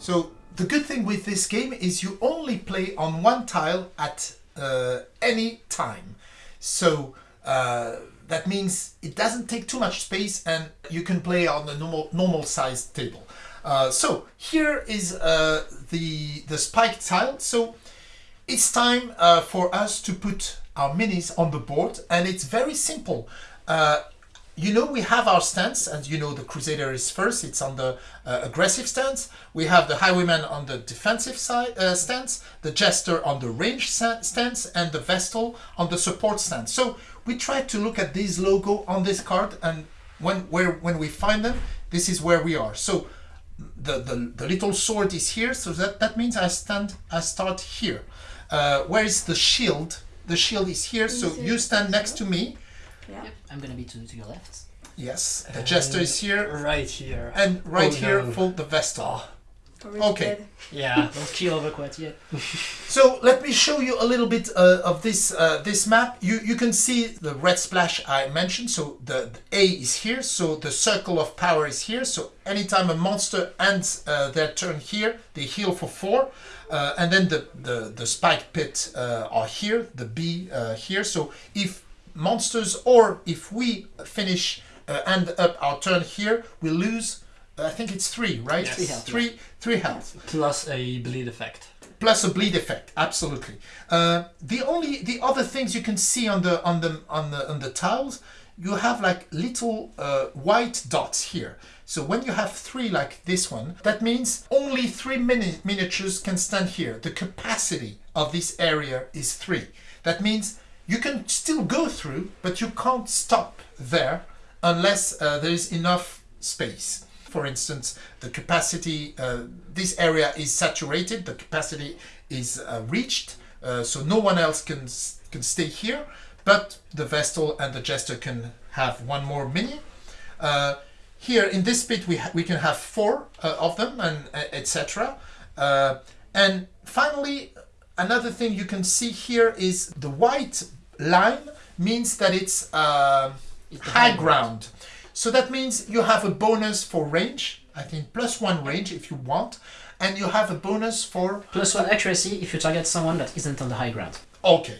So the good thing with this game is you only play on one tile at uh, any time. So uh, that means it doesn't take too much space and you can play on a normal normal sized table. Uh, so here is uh, the the spike tile. So it's time uh, for us to put our minis on the board and it's very simple. You know we have our stance and you know the Crusader is first, it's on the uh, aggressive stance. We have the Highwayman on the defensive side uh, stance, the Jester on the range stance and the Vestal on the support stance. So we try to look at these logo on this card and when, where, when we find them, this is where we are. So the, the, the little sword is here, so that, that means I stand, I start here. Uh, where is the shield? The shield is here, so you stand next to me. Yeah. Yep, I'm gonna be to, to your left. Yes, the jester is here, Right here. and right Oh, here no. for the Vestal. Okay. Yeah. Don't kill over quite yet. So let me show you a little bit uh, of this uh, this map. You you can see the red splash I mentioned. So the, the A is here. So the circle of power is here. So anytime a monster ends uh, their turn here, they heal for four. Uh, and then the the the spike pit uh, are here. The B uh, here. So if monsters or if we finish uh, end up our turn here, we lose. uh, I think it's three, right? Yes. Three health, yeah. Three three health Plus a bleed effect. plus a bleed effect absolutely uh, the only the other things you can see on the on the on the on the tiles you have like little uh, white dots here so when you have three like this one that means only three mini miniatures can stand here the capacity of this area is three that means you can still go through but you can't stop there unless uh, there is enough space for instance, the capacity, uh, this area is saturated, the capacity is uh, reached, uh, so no one else can, can stay here, but the Vestal and the Jester can have one more mini. Uh, here in this bit we, we can have four uh, of them and etc. And finally, another thing you can see here is the white line means that it's uh, high ground. So that means you have a bonus for range, I think plus one range if you want, and you have a bonus for Plus one accuracy if you target someone that isn't on the high ground. Okay.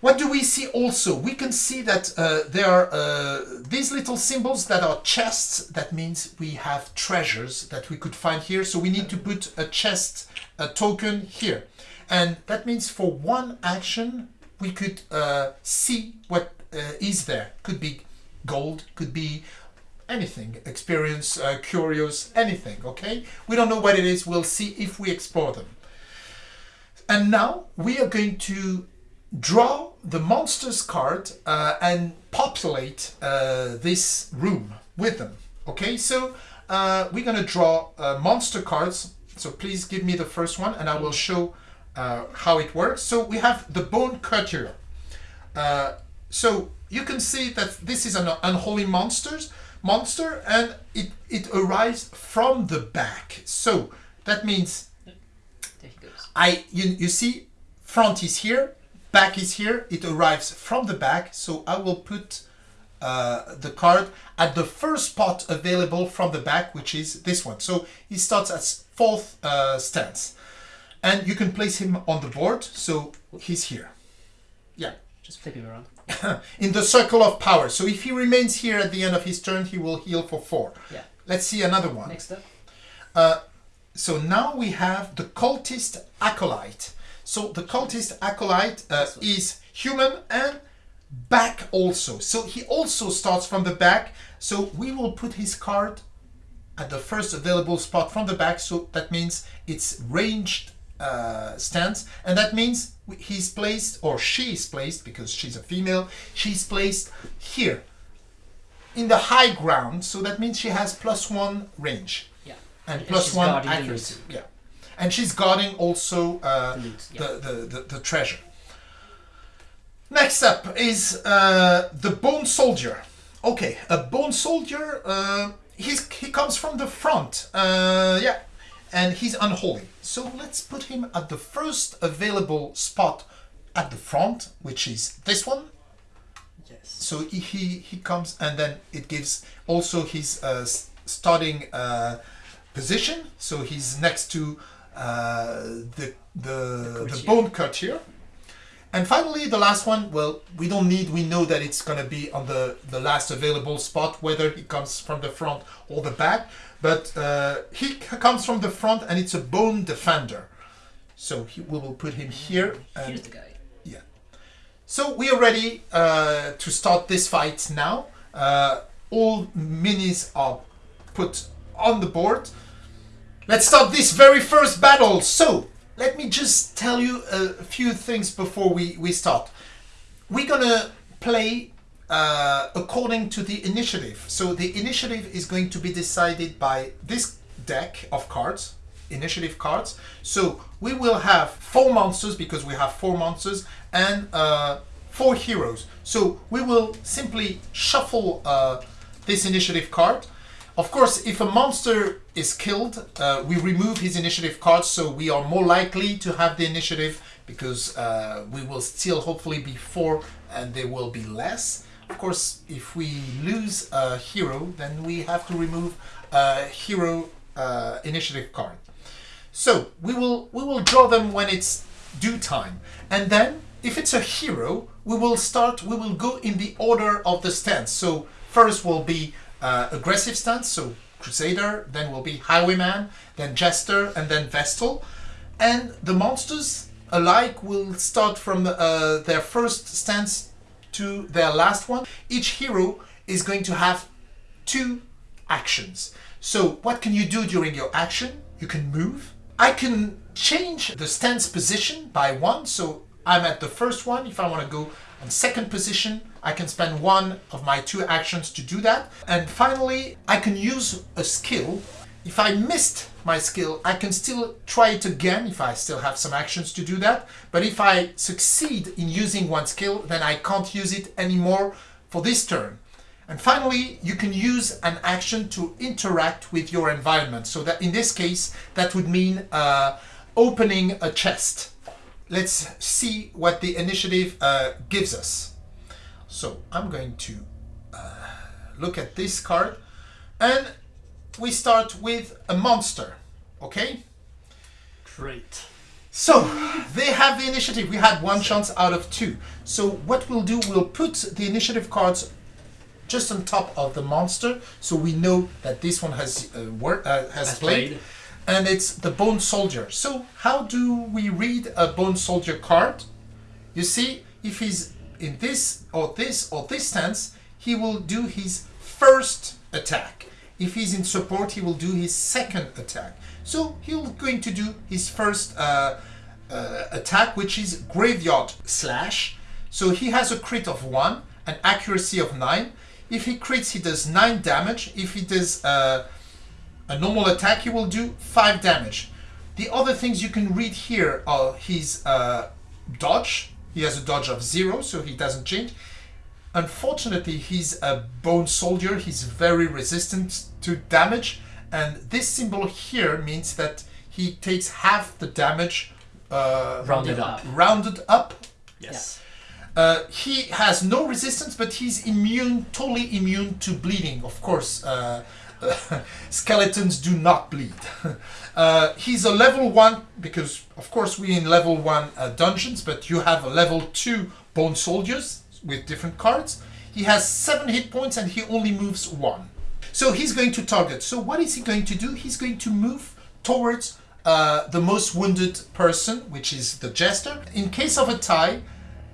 What do we see also? We can see that uh, there are uh, these little symbols that are chests. That means we have treasures that we could find here. So we need to put a chest, a token here. And that means for one action, we could uh, see what uh, is there. Could be gold, could be anything, experience, uh, curious, anything, okay? We don't know what it is. We'll see if we explore them. And now we are going to draw the monsters card uh, and populate uh, this room with them. Okay, so uh, we're going to draw uh, monster cards. So please give me the first one and I will show uh, how it works. So we have the Bone Courtier. Uh, so you can see that this is an unholy monsters monster and it, it arrives from the back. So that means There he goes. I you, you see front is here, back is here, it arrives from the back, so I will put uh, the card at the first spot available from the back, which is this one. So he starts at fourth uh, stance. And you can place him on the board, so he's here. Yeah. Just flip him around. In the circle of power. So if he remains here at the end of his turn, he will heal for four. Yeah. Let's see another one. Next up. Uh, so now we have the cultist acolyte. So the cultist acolyte uh, is human and back also. So he also starts from the back. So we will put his card at the first available spot from the back. So that means it's ranged uh, stance, and that means he's placed or she is placed because she's a female. She's placed here in the high ground. So that means she has plus one range Yeah. and And one accuracy. Yeah, and she's guarding also uh, The loot, yeah. the, the, the the treasure. Next up is uh, the bone soldier. Okay, a bone soldier. Uh, he's he comes from the front. Uh, yeah, and he's unholy. So let's put him at the first available spot at the front, which is this one. Yes. So he he, he comes and then it gives also his uh, starting uh, position. So he's next to uh, the the, the, courtier. bone courtier. And finally, the last one, well, we don't need, we know that it's going to be on the, the last available spot, whether he comes from the front or the back. But uh, he comes from the front and it's a bone defender. So he, we will put him here. And Here's the guy. Yeah. So we are ready uh, to start this fight now. Uh, all minis are put on the board. Let's start this very first battle. So let me just tell you a few things before we, we start. We're gonna play uh, according to the initiative. So the initiative is going to be decided by this deck of cards, initiative cards. So we will have four monsters because we have four monsters and uh, four heroes. So we will simply shuffle uh, this initiative card. Of course, if a monster is killed, uh, we remove his initiative card, so we are more likely to have the initiative because uh, we will still hopefully be four and there will be less. Of course, if we lose a hero, then we have to remove a hero uh, initiative card. So we will we will draw them when it's due time, and then if it's a hero, we will start. We will go in the order of the stance. So first will be uh, aggressive stance, so Crusader. Then will be Highwayman, then Jester, and then Vestal. And the monsters alike will start from uh, their first stance to their last one. Each hero is going to have two actions. So what can you do during your action? You can move. I can change the stance position by one. So I'm at the first one. If I want to go on second position, I can spend one of my two actions to do that. And finally, I can use a skill. If I missed my skill, I can still try it again if I still have some actions to do that. But if I succeed in using one skill, then I can't use it anymore for this turn. And finally, you can use an action to interact with your environment. So that in this case, that would mean uh, opening a chest. Let's see what the initiative uh, gives us. So I'm going to uh, look at this card and we start with a monster. Okay? Great. So they have the initiative. We had one chance out of two. So what we'll do, we'll put the initiative cards just on top of the monster, so we know that this one has uh, uh, has, Has played, played. and it's the bone soldier. So how do we read a bone soldier card? You see, if he's in this or this or this stance, he will do his first attack. If he's in support, he will do his second attack. So he's going to do his first uh, uh, attack, which is graveyard slash. So he has a crit of one, an accuracy of nine. If he crits, he does nine damage. If he does uh, a normal attack, he will do five damage. The other things you can read here are his uh, dodge. He has a dodge of zero, so he doesn't change. Unfortunately, he's a bone soldier. He's very resistant to damage, and this symbol here means that he takes half the damage uh, Rounded up. rounded up Yes. uh, he has no resistance, but he's immune, totally immune to bleeding. Of course, uh, skeletons do not bleed. uh, he's a level one because, of course, we're in level one uh, dungeons, but you have a level two bone soldiers with different cards. He has seven hit points and he only moves one. So he's going to target. So what is he going to do? He's going to move towards uh, the most wounded person, which is the jester. In case of a tie,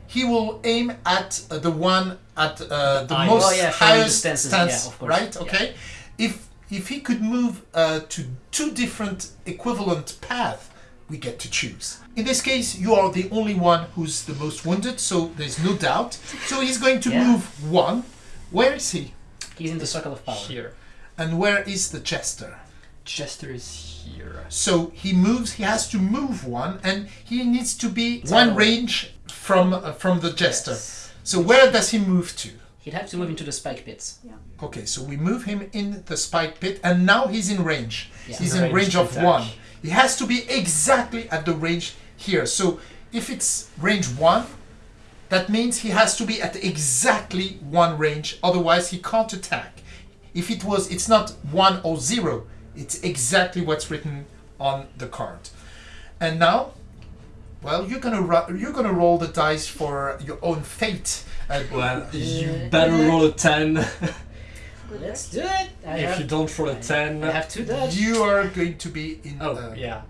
he will aim at uh, the one at uh, the eye. most Oh, yeah, highest stances, stance, yeah, of course. right? Yeah. Okay. If if he could move uh, to two different equivalent paths, we get to choose. In this case, you are the only one who's the most wounded, so there's no doubt. So he's going to Yeah. move one. Where is he? He's in the circle of power. Here. And where is the jester? Jester is here. So he moves. He has to move one, and he needs to be It's one range from uh, from the jester. Yes. So where does he move to? He'd have to move into the spike pits. Okay, so we move him in the spike pit, and now he's in range. Yeah. He's In in range range of attack. one. He has to be exactly at the range here. So if it's range one, that means he has to be at exactly one range. Otherwise, he can't attack. If it was, it's not one or zero. It's exactly what's written on the card. And now, well, you're gonna ru- you're gonna roll the dice for your own fate. Uh, Well, you better roll a 10. Let's do it. I if have, you don't roll a 10. I have two dodge. you are going to be in. Oh, uh, yeah.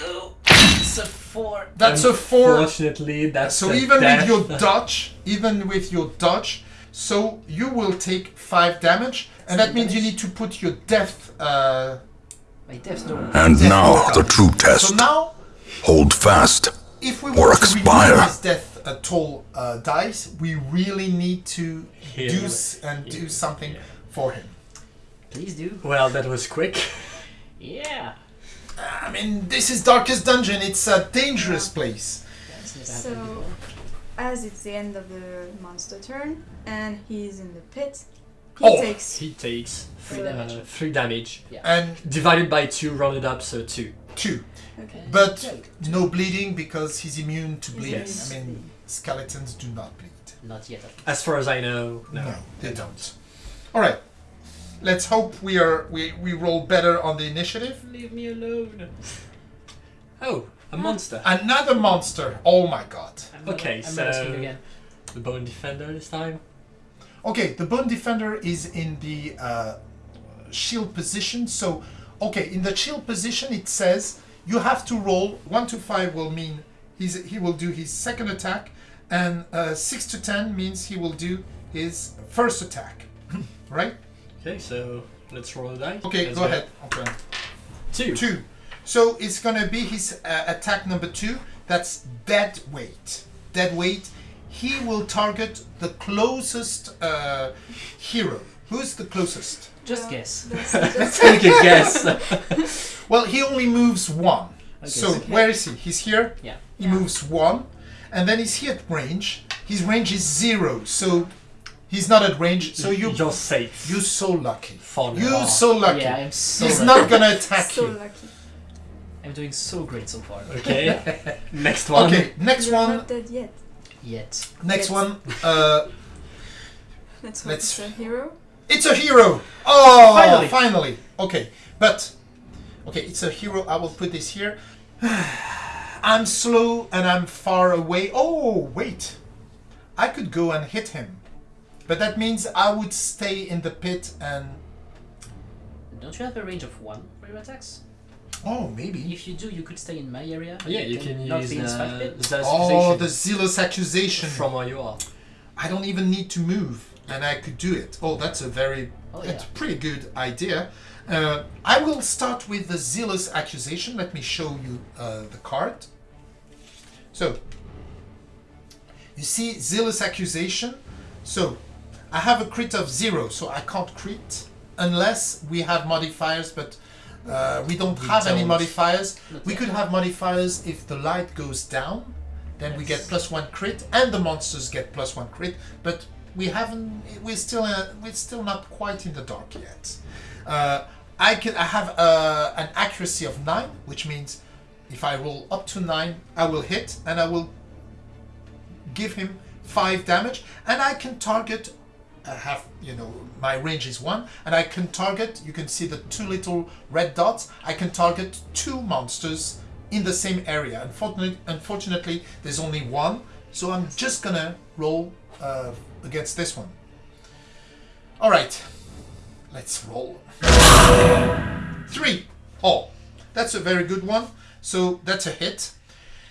Go. It's a four. That's a four. Fortunately, that's So a even death. with your dodge, even with your dodge, so you will take five damage, and that means you need to put your death. Uh, My death door. And death now roll the down. true So test. now, Hold fast. if we Or want to expire. remove this death uh, toll uh, dice, we really need to Heal. do s- and do something Yeah. for him. Please do. Well, that was quick. Yeah. I mean, this is Darkest Dungeon. It's a dangerous place. That's So, as it's the end of the monster turn and he's in the pit, he Oh. takes He takes Three Uh, damage. uh, 3 damage. And Divided by 2, rounded up, so 2. two, okay. but Yeah, no bleeding because he's immune to He's bleeding. Yes. I mean, skeletons do not bleed. Not yet. As far as I know, no. No, they don't. All right. Let's hope we are we, we roll better on the initiative. Leave me alone. Oh, a monster. Another monster. Oh my god. I'm Okay, I'm gonna so- again. The bone defender this time. Okay, the bone defender is in the uh, shield position. So, okay, in the shield position, it says you have to roll one to five will mean he's he will do his second attack, and uh, six to ten means he will do his first attack. right? Okay, so let's roll the dice. Okay, Let's go ahead. Okay. Two. Two. So it's gonna be his uh, attack number two. That's dead weight. Dead weight. He will target the closest uh, hero. Who's the closest? Just Well, guess. That's just Take a guess. Well, he only moves one. Okay, so so- where is he? He's here. Yeah. He Yeah. moves one, and then he's here at range. His range is zero, so he's not at range. So you You're safe. you're so lucky. For You're now. so lucky. Yeah, I'm so. he's lucky. not gonna attack so you. lucky. I'm doing so great so far. Okay. Next one. Okay, next You're one. not dead yet. Yet. Next Yes. one. Uh, Let's hope Let's- it's a hero. It's a hero! Oh, Finally. finally. Okay, but okay, it's a hero. I will put this here. I'm slow and I'm far away. Oh, wait. I could go and hit him. But that means I would stay in the pit and Don't you have a range of one for your attacks? oh, maybe. If you do, you could stay in my area. Yeah, you can not use be in uh, spike pit. the Oh, the zealous accusation. from where you are. I don't even need to move and I could do it. Oh, that's a very Oh, that's yeah. a pretty good idea. Uh, I will start with the zealous accusation. Let me show you uh, the card. So, you see zealous accusation. So, I have a crit of zero, so I can't crit unless we have modifiers, but uh, we don't We have any don't. modifiers. Not We could have modifiers if the light goes down, then we get plus one crit, and the monsters get plus one crit. But we haven't. We're still. Uh, we're still not quite in the dark yet. Uh, I can. I have uh, an accuracy of nine, which means if I roll up to nine, I will hit, and I will give him five damage, and I can target. Have, you know, my range is one, and I can target. You can see the two little red dots. I can target two monsters in the same area. Unfortunately, unfortunately, there's only one, so I'm just gonna roll uh, against this one. All right, let's roll. Three. Oh, that's a very good one. So that's a hit.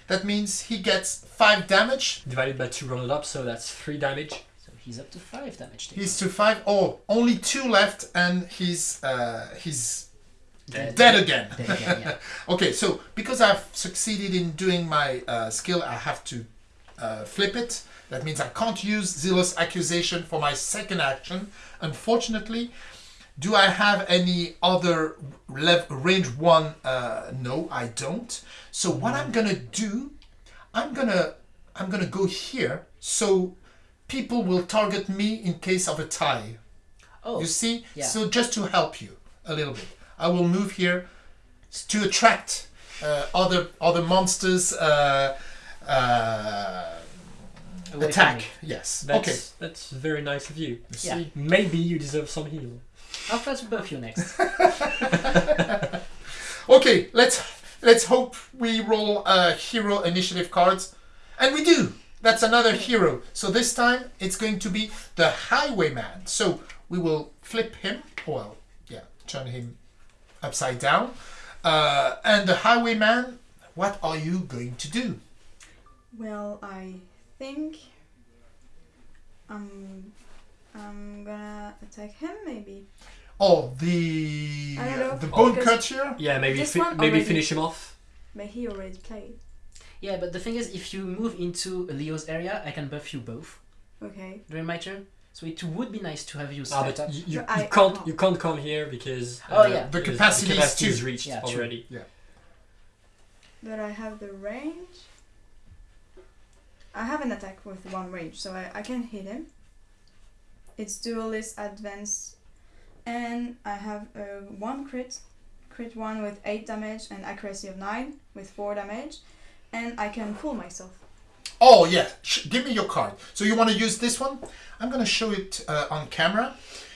That means he gets five damage. Divided by two rounded up, so that's three damage. He's up to five damage. taken. He's to five. Oh, only two left, and he's uh, he's Dead. dead again. Dead again, yeah. okay, so because I've succeeded in doing my uh, skill, I have to uh, flip it. That means I can't use Zealous Accusation for my second action. Unfortunately, do I have any other range one? Uh, no, I don't. So what I'm gonna do, I'm gonna I'm gonna go here so people will target me in case of a tie. Oh, You see? yeah. So just to help you a little bit, I will move here to attract uh, other other monsters. Uh, uh, away attack. Yes. That's okay. that's very nice of you. You Yeah. see? Maybe you deserve some heal. I'll try to buff you next. Okay, let's let's hope we roll uh, hero initiative cards, and we do. That's another hero. So this time it's going to be the Highwayman. So we will flip him. Well, yeah, turn him upside down. Uh, and the Highwayman, what are you going to do? Well, I think I'm I'm gonna attack him maybe. Oh, the know, the bone because- catcher. Yeah, maybe fi- maybe already- finish him off. But he already played. Yeah, but the thing is, if you move into Leo's area, I can buff you both Okay. during my turn. So it would be nice to have you Ah, step but up. you, you, But I- you can't I you can't come here because Oh, uh, yeah. The because capacity is capacity two. is reached Yeah, true. already. But I have the range. I have an attack with one range, so I, I can hit him. It's duelist advance, and I have uh, one crit, crit one with eight damage and accuracy of nine with four damage, and I can pull myself. Oh yeah, give me your card. So you want to use this one? I'm going to show it uh, on camera.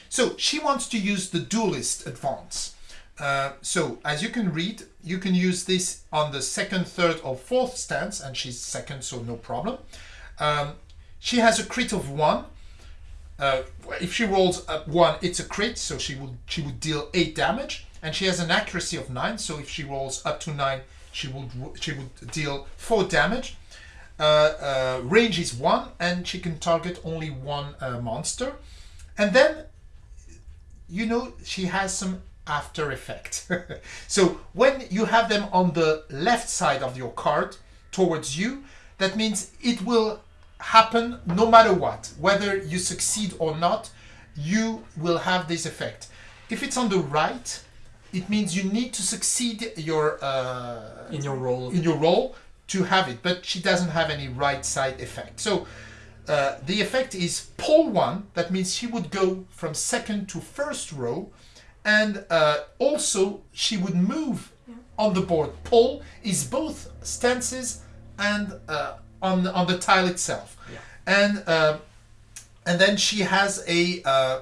So she wants to use the duelist advance. Uh, so as you can read, you can use this on the second, third, or fourth stance, and she's second, so no problem. Um, she has a crit of one. Uh, if she rolls a one, it's a crit, so she would she would deal eight damage, and she has an accuracy of nine. So if she rolls up to nine, she would she would deal four damage. Uh, uh, range is one, and she can target only one uh, monster. And then, you know, she has some after effect. so when you have them on the left side of your card towards you, that means it will happen no matter what, whether you succeed or not. You will have this effect. If it's on the right, it means you need to succeed your uh, In your role, in your role to have it, but she doesn't have any right side effect. So uh, the effect is pull one. That means she would go from second to first row, and uh, also she would move Yeah. on the board. Pull is both stances and uh, on on the tile itself, Yeah. and uh, and then she has a uh,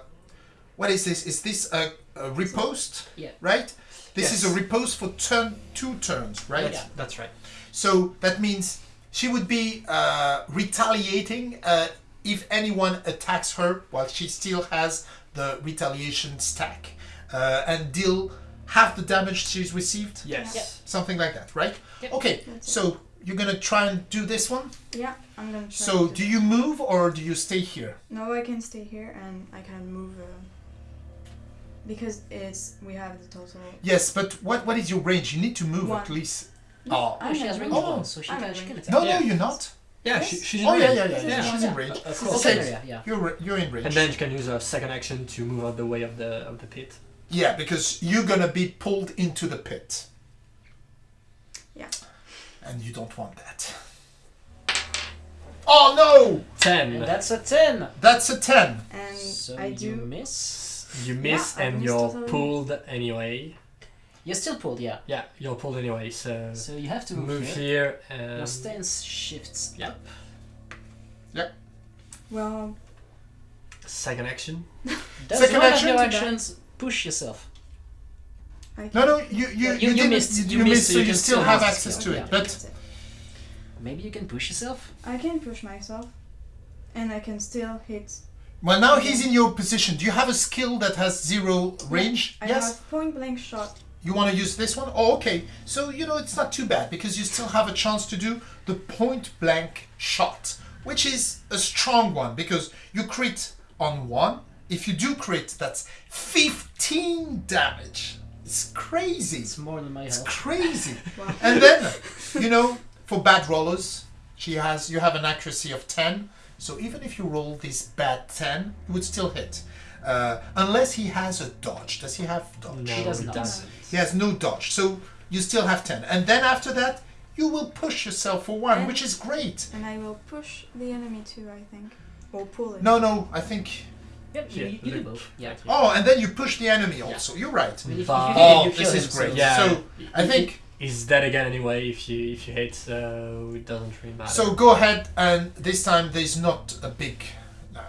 what is this? Is this a, a riposte? Yeah. Right. This is a riposte for turn two turns, right? that's, that's right. So that means she would be uh, retaliating uh, if anyone attacks her while she still has the retaliation stack uh, and deal half the damage she's received. Yes. Yeah. Something like that, right? Yep. Okay, That's it. so you're gonna try and do this one. Yeah, I'm gonna try. So to do you move or do you stay here? No, I can stay here and I can move. Because it's we have the total. Yes, but what what is your range? You need to move at least. No, Oh. Oh, she has range range. Oh. one, so she I'm can, at she can attack. No, no, you're not. Yeah, Yes. she, she's in Oh yeah, range. yeah, yeah, yeah. Yeah. She's in range. Of course. Okay. area, yeah. You're you're in range. And then you can use a second action to move out the way of the of the pit. Yeah, because you're gonna be pulled into the pit. Yeah. And you don't want that. Oh no! Ten. And that's a 10! That's a 10. And So I do. miss. You miss Yeah, and you're totally. pulled anyway. You're still pulled, yeah. Yeah, you're pulled anyway. So, So you have to move, move here. here. Your stance shifts yeah. up. Well, second action. Second action? of actions push yourself? I can. No, no, you you, You- you, you missed, You, you you missed, missed, so so you you can still still have have access it, to yeah. it. But Maybe you can push yourself? I can push myself, and I can still hit. Well, now he's in your position. Do you have a skill that has zero range? I yes. have point blank shot. You want to use this one? Oh, okay. So, you know, it's not too bad because you still have a chance to do the point blank shot, which is a strong one because you crit on one. If you do crit, that's 15 damage. It's crazy. It's more than my health. It's crazy. Wow. And then, you know, for bad rollers, she has you have an accuracy of 10. So even if you roll this bad 10, you would still hit. Uh, unless he has a dodge. Does he have dodge? No, She does not. doesn't. He has no dodge, so you still have 10. And then after that, you will push yourself for one, And- which is great. And I will push the enemy too, I think. Or pull it. No, no, I think. Yeah, you, Yeah, you do both. Yeah. Oh, and then you push the enemy also. You're right. I mean, if, But- if you hit Oh, this is great. Yeah. So, I think. He's dead again anyway. If you if you hit, so it doesn't really matter. So go ahead, and this time there's not a big. Uh,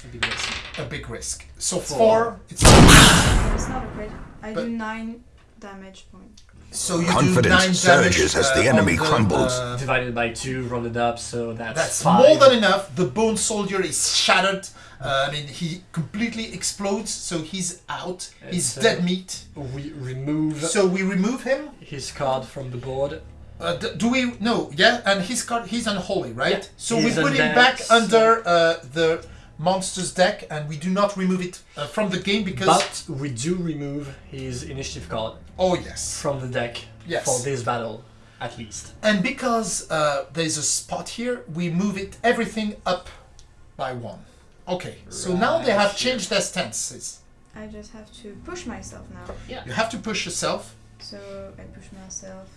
It'd be great. a big risk. So Four. four, it's It's not a crit. I But- do nine damage points. so you Confidence do nine surges damage, as uh, the on enemy crumbles. uh, Divided by two, rounded up, so that's That's five. more than enough. The bone soldier is shattered. Uh, I mean, he completely explodes, so he's out. He's It's, uh, dead meat. We remove So we remove him. his card from the board. Uh, d- do we? No, yeah. And his card, he's unholy, right? Yeah, so we put him back under uh, the monster's deck, and we do not remove it uh, from the game because. But we do remove his initiative card oh yes. from the deck Yes. for this battle, at least. And because uh, there's a spot here, we move it everything up by one. Okay. So now they have changed their stances. I just have to push myself now. Yeah. You have to push yourself. So I push myself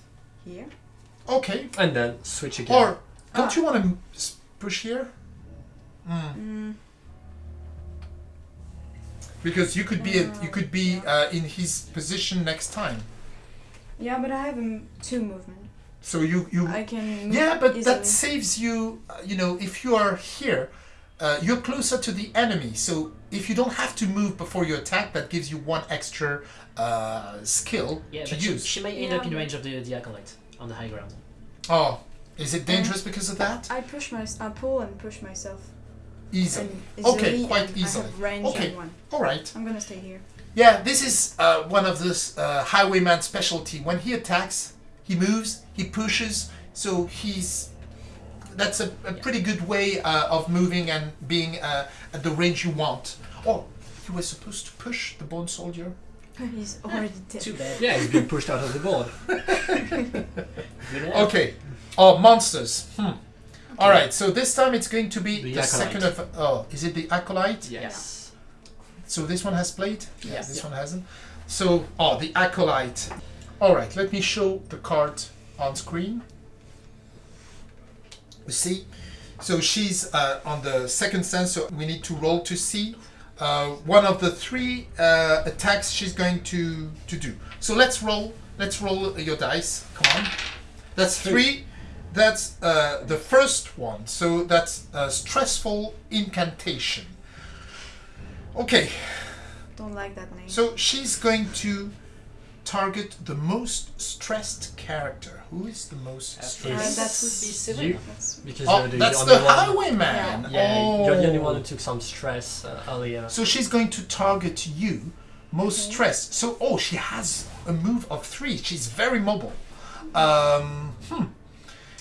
here. Okay. And then switch again. Or don't Ah. you want to push here? Mm. Mm, Because you could be you could be uh, in his position next time. yeah, but I have um, two movement. So you you I can. Move yeah, but easily. that saves you. Uh, you know, if you are here, uh, you're closer to the enemy. So if you don't have to move before you attack, that gives you one extra uh, skill Yeah, to but she, use. she may end Yeah, up in range of the, the acolyte on the high ground. oh, is it dangerous because of that? I push my. I pull and push myself. Easily. Okay, quite easily. I have range Okay. one. All right. I'm gonna stay here. Yeah, this is uh, one of this uh, highwayman specialty. When he attacks, he moves, he pushes. So he's that's a, a pretty good way uh, of moving and being uh, at the range you want. Oh, you were supposed to push the bone soldier. He's already dead. Too bad. Yeah, he's being pushed out of the board. Okay. Oh, monsters. Hmm. All right. So this time it's going to be The the, second of. Oh, is it the acolyte? Yes. So this one has played? Yeah. This Yeah. one hasn't. So, oh, the acolyte. All right, let me show the card on screen. You see? So she's uh, on the second stand, so we need to roll to see uh, one of the three uh, attacks she's going to, to do. So let's roll. Let's roll your dice. Come on. That's three. That's uh, the first one. So that's a stressful incantation. Okay, Don't like that name. so she's going to target the most stressed character. Who is the most stressed? that that would would be You- That's Because Oh, you're the that's only the one. highwayman. Yeah, oh. you're the only one who took some stress uh, earlier. So she's going to target you, most Okay. stressed. So oh, she has a move of three. She's very mobile. Um, hmm.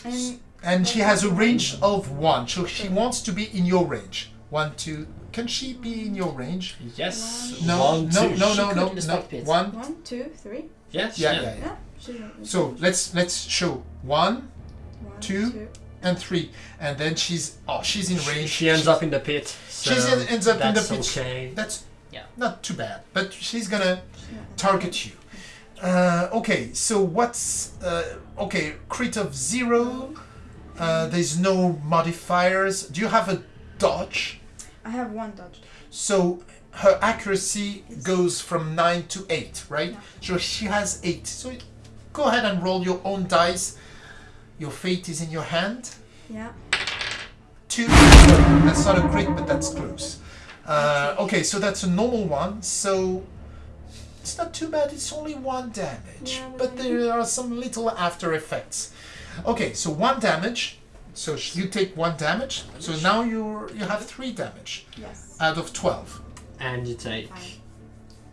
and And she has a range of one. So she wants to be in your range. One, two. Can she be in your range? Yes. No, One, no, two. no, She no, could no, no. spike. One. one, two, three. Yes. Yeah, yeah. yeah, yeah. Yeah. So let's let's show one, one, two, and three, and then she's oh she's in She, range. she ends up in the pit. So She's in- ends up in the that's pit. okay. That's Yeah. not too bad, but she's gonna she's target you. Uh, okay, so what's uh, okay? Crit of zero. Uh, there's no modifiers. Do you have a dodge? I have one dodge. So her accuracy goes from nine to eight, right? Yeah. So she has eight. So go ahead and roll your own dice. Your fate is in your hand. Yeah. Two. That's not a crit, but that's close. Uh, okay, so that's a normal one. So it's not too bad. It's only one damage, Yeah, but but there are some little after effects. Okay, so one damage. So sh- you take one damage. So now you're you have three damage Yes. out of twelve. And you take.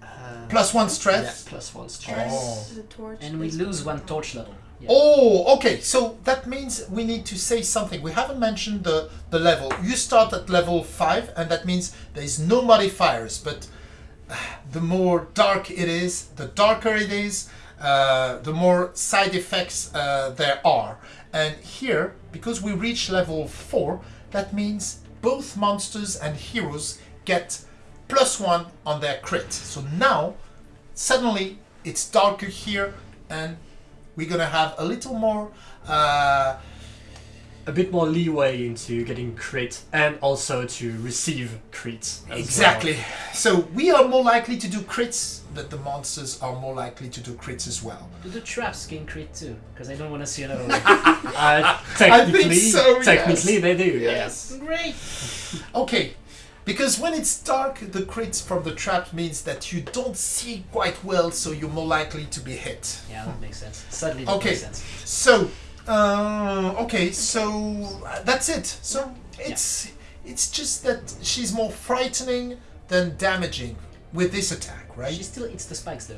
Uh, Plus one yeah, stress. plus one stress. Oh. torch. And we lose one torch level. Yeah. Oh, okay. So that means we need to say something. We haven't mentioned the the level. You start at level five, and that means there is no modifiers. But uh, the more dark it is, the darker it is, uh, the more side effects uh, there are. And here, because we reach level four, that means both monsters and heroes get plus one on their crit. So now, suddenly, it's darker here, and we're gonna have a little more. Uh, A bit more leeway into getting crit and also to receive crits. as exactly. So we are more likely to do crits, but the monsters are more likely to do crits as well. Do the traps gain crit too? Because I don't want to see another one. well. Uh, technically, so, yes. technically they do. Yes. Great! Okay. Because when it's dark, the crits from the trap means that you don't see quite well, so you're more likely to be hit. Yeah, that makes sense. Suddenly, that Okay. makes sense. So, uh, okay, so uh, that's it. So it's it's just that she's more frightening than damaging with this attack, right? She still eats the spikes though.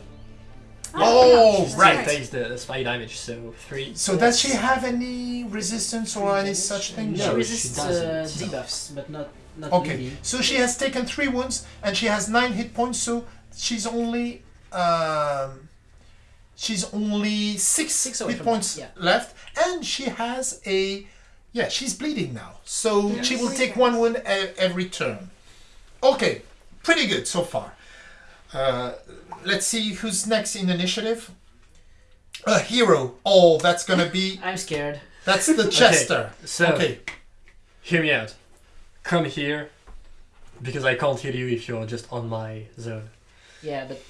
Oh, yeah, right. right. Takes the, the spy damage, so three. So does she have any resistance or any such thing? No, she she resists uh, doesn't. debuffs, but not not Okay, bleeding. so she has taken three wounds and she has nine hit points. So she's only um, she's only six, Six hit points that, left, and she has a yeah. She's bleeding now, so Yeah. she will take one wound every turn. Okay, pretty good so far. Uh, let's see who's next in initiative. A hero. Oh, that's gonna be I'm scared. that's the Jester. So, Okay. hear me out. Come here, because I can't hear you if you're just on my zone. Yeah, but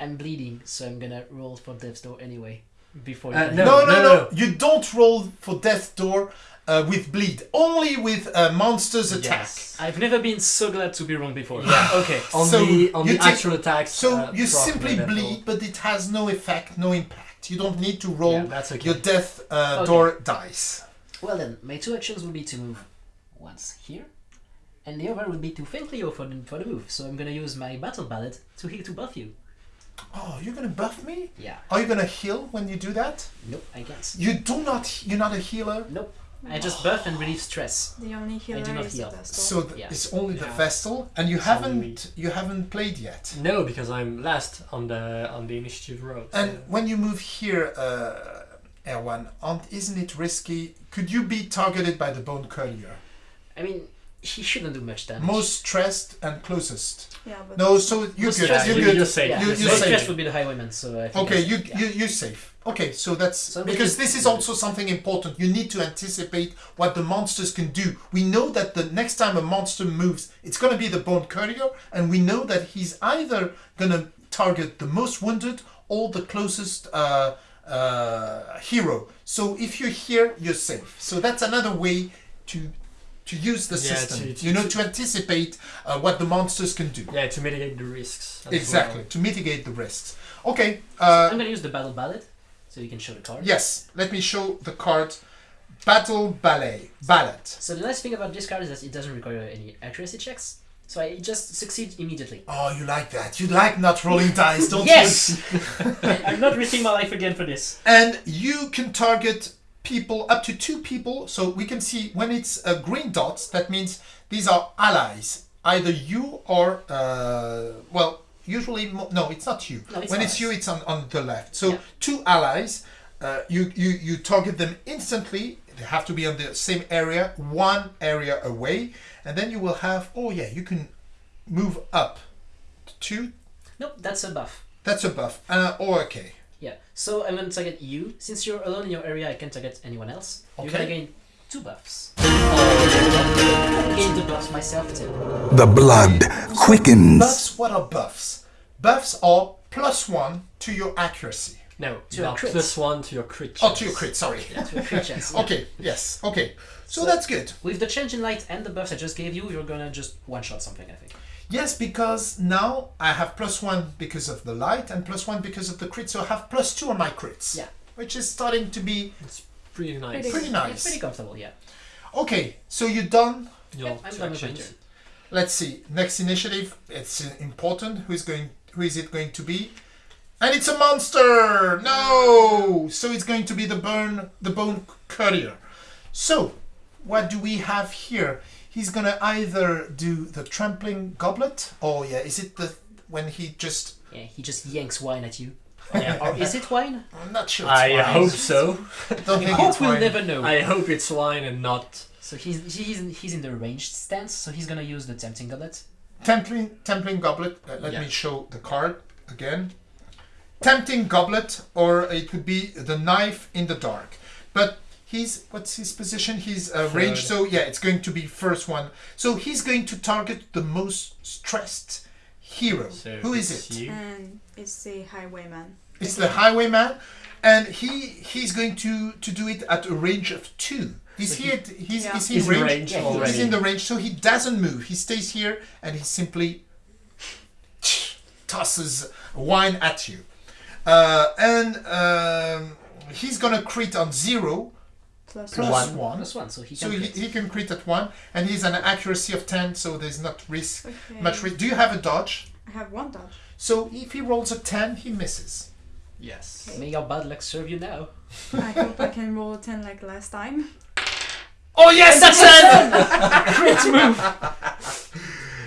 I'm bleeding, so I'm gonna roll for death's door anyway. Before Uh, no. No, no, no, no. You don't roll for Death Door uh, with bleed. Only with uh, monsters attack. Yes. I've never been so glad to be wrong before. Yeah. okay. On So the on the take- actual attacks. So uh, you simply level. bleed, but it has no effect, no impact. You don't need to roll Yeah, that's okay. your Death uh, Okay. Door dice. Well then, my two actions would be to move once here, and the other would be to thank Leo for the, for the move. So I'm gonna use my battle ballad to heal to buff you. Oh, you're gonna buff me? Yeah. Are you gonna heal when you do that? Nope, I can't. You do not. You're not a healer. Nope. I just buff and relieve stress. The only healer I do not is heal. the Vestal. So th- Yeah. it's only the Yeah. Vestal, and you It's haven't you haven't played yet. No, because I'm last on the on the initiative road. And when you move here, uh, Erwan, aren't- isn't it risky? Could you be targeted by the Bone Courtier? I mean, he shouldn't do much damage. Most stressed and closest. yeah, but No, so you're Most good. stressed You're good. You're safe. Yeah, You- You're you most say- stress would be the highwayman. So I think Okay, you, yeah. you you're safe. Okay, so that's So because because- this is also something important. You need to anticipate what the monsters can do. We know that the next time a monster moves, it's gonna be the Bone Courtier, and we know that he's either gonna target the most wounded or the closest uh, uh, hero. So if you're here, you're safe. So that's another way to to use the Yeah, system. to- to- you know, to anticipate uh, what the monsters can do. yeah, to mitigate the risks. Exactly, well. to mitigate the risks. Okay. So Uh, I'm gonna use the battle ballad, so you can show the card. Yes, let me show the card. Battle Ballet. Ballad. So the nice thing about this card is that it doesn't require any accuracy checks. So I just succeed immediately. Oh, you like that. You like not rolling dice, don't yes! you? I'm not risking my life again for this. And you can target people, up to two people. So we can see when it's uh, green dots, that means these are allies. Either you or, uh, well, usually, no, it's not you. No, it's when it's you, it's on, on the left. So Yeah. two allies, uh, you, you, you target them instantly. They have to be on the same area, one area away. And then you will have, oh yeah, you can move up to two. Nope, that's a buff. That's a buff. Uh, oh, okay. Yeah. So I'm gonna target you. Since you're alone in your area, I can't target anyone else. You're gonna gain two buffs. I gain the buffs myself too. The blood quickens. Buffs, what are buffs? Buffs are plus one to your accuracy. No, To your not crits. plus one to your crit. Oh, to your crit, sorry. To a crit chance. yeah. Okay, yes, okay. So, So- that's good. With the change in light and the buffs I just gave you, you're gonna just one shot something. I think. Yes, because now I have plus one because of the light and plus one because of the crit, so I have plus two on my crits. Yeah. Which is starting to be It's pretty nice. Pretty- pretty It's nice. pretty comfortable. Yeah. Okay, so you're done. Your Yeah, I'm done with my actions. turn. Let's see. Next initiative. It's important. Who's going? Who is it going to be? And it's a monster. No. So it's going to be the burn, the bone courtier. So, what do we have here? He's gonna either do the trampling goblet, or yeah, is it the when he just? Yeah. He just yanks wine at you. Yeah. Or is it wine? I'm not sure. It's I wine. hope so. Don't think Hope it's we'll wine. never know. I hope it's wine and not. So he's he's in, he's in the ranged stance, so he's gonna use the tempting goblet. Templing, templing goblet. Uh, let Yeah. me show the card again. Tempting goblet, or it would be the knife in the dark. But he's what's his position? He's uh, ranged, so yeah, it's going to be first one. So he's going to target the most stressed hero. So Who is it? You. And it's the highwayman. It's the highwayman, and he he's going to to do it at a range of two. Is So he? he- he's, Yeah. is He's in in range? range Yeah. He's in the range, so he doesn't move. He stays here, and he simply tosses wine at you. Uh, and um, he's gonna crit on zero Plus plus One. one. Plus one, so he So can. he, crit. he can crit at one, and he's an accuracy of ten, so there's not risk Okay. much risk. Do you have a dodge? I have one dodge. So if he rolls a ten, he misses. Yes. Okay. May your bad luck serve you now. I hope I can roll a 10 like last time. Oh yes, that's it! Crit move!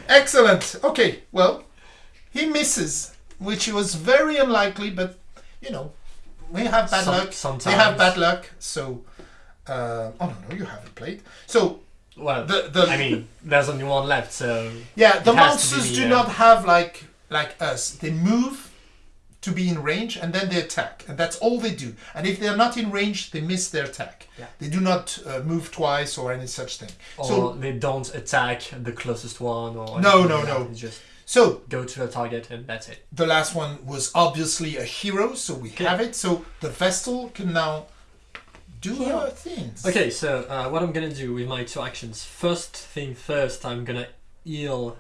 Excellent. Okay, well, he misses, which was very unlikely, but you know, we have bad Some- luck. Sometimes. They have bad luck, so. Uh, oh no, no, you haven't played. So Well, the the I mean, there's only one left, so yeah, the it has to be monsters do uh, not have like like us. They move to be in range and then they attack, and that's all they do. And if they are not in range, they miss their attack. Yeah. They do not uh, move twice or any such thing. or So they don't attack the closest one, or No, no, like no. Just so go to the target and that's it. the last one was obviously a hero, so we Okay. have it. So the Vestal can now do Heal. her things. Okay, so uh, what I'm gonna do with my two actions. First thing first, I'm gonna heal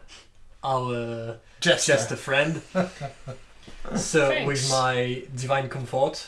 our Jester. just a friend. so Thanks. with my divine comfort.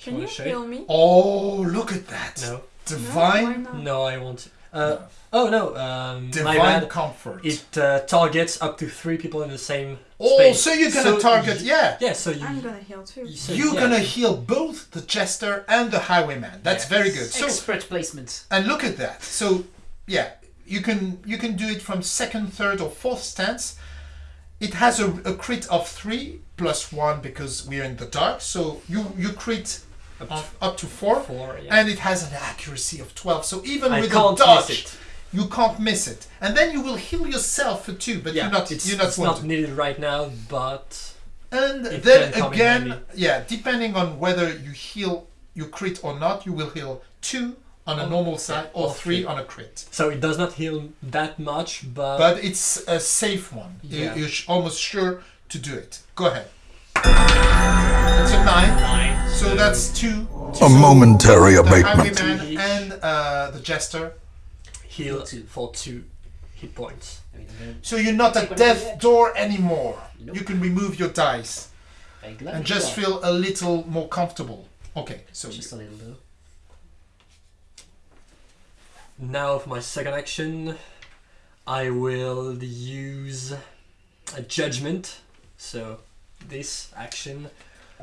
Can wanna you show heal me? Oh, look at that! No, Divine, No, why not? no, I want. Uh, oh no, um, my divine bad. comfort. It uh, targets up to three people in the same oh, space. so you're gonna So target? y- yeah. Yeah, so you. I'm gonna heal too. you so, You're yeah. gonna heal both the jester and the highwayman. That's Yes. very good. So Expert placement. and look at that. So yeah, you can you can do it from second, third, or fourth stance. It has a, a crit of three plus one because we're in the dark. So you you crit Up to up to four, four. Yeah. and it has an accuracy of twelve. So even I with can't a dodge, it. you can't miss it. And then you will heal yourself for two, but yeah, you're not it's, you're not it's not needed right now, but And then can come in again, yeah, depending on whether you heal, you crit or not, you will heal two on a Or- normal side yeah, or or three three. on a crit. so it does not heal that much. But, But it's a safe one. You- Yeah. You're almost sure to do it. Go ahead. That's a nine. nine. So that's two. A momentary The abatement. highwayman and uh, the jester. heal for two hit points. I mean, I'm So you're not Take at one death for the edge. door anymore. Nope. You can remove your dice and just are. feel a little more comfortable. Okay, so Just a little though. Now for my second action, I will use a judgment. So this action,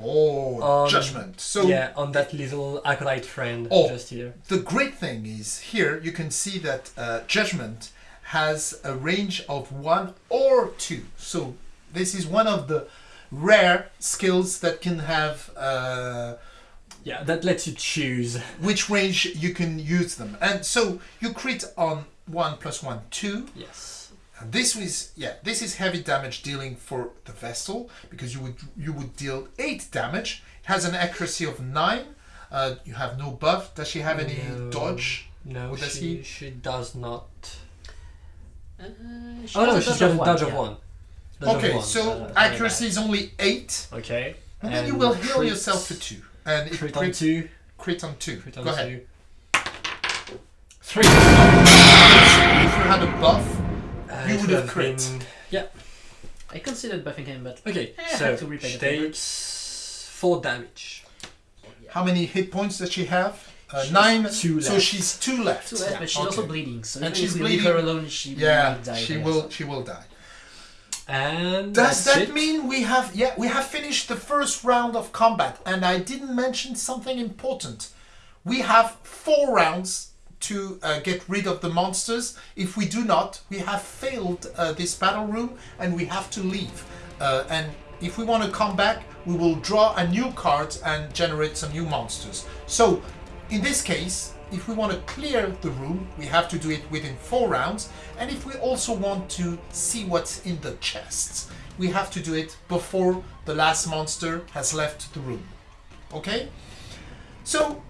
oh Um, judgment. So yeah, on that little acolyte friend Oh. just here. The great thing is here you can see that uh, judgment has a range of one or two. So this is one of the rare skills that can have uh, Yeah, that lets you choose. which range you can use them. And so you crit on one plus one two. Yes. And this is yeah this is heavy damage dealing for the Vestal because you would you would deal eight damage. It has an accuracy of nine. Uh, you have no buff. Does she have any No. dodge? No, does she, he- she does not. Uh, she Oh no, she's got a dodge of one. Dodge of Okay, one, so uh, accuracy is only eight. Okay. and, then you will heal crit- yourself for two, and it Crit crit, on two. crit on two. Crit on Go ahead. Three. If you had a buff, You would have crit. been- I considered buffing him, but Okay, I so had to replay she the takes four damage. how many hit points does she have? Uh, She's nine. two So she's two left. too late, but she's also bleeding. So And even she's if we leave her alone, she Yeah, will die. she will. herself. She will die. And Does that's that it. mean we have? Yeah, we have finished the first round of combat, and I didn't mention something important. We have four rounds to uh, get rid of the monsters. If we do not, we have failed uh, this battle room, and we have to leave. Uh, and if we want to come back, we will draw a new card and generate some new monsters. So, in this case, if we want to clear the room, we have to do it within four rounds. And if we also want to see what's in the chests, we have to do it before the last monster has left the room. Okay? So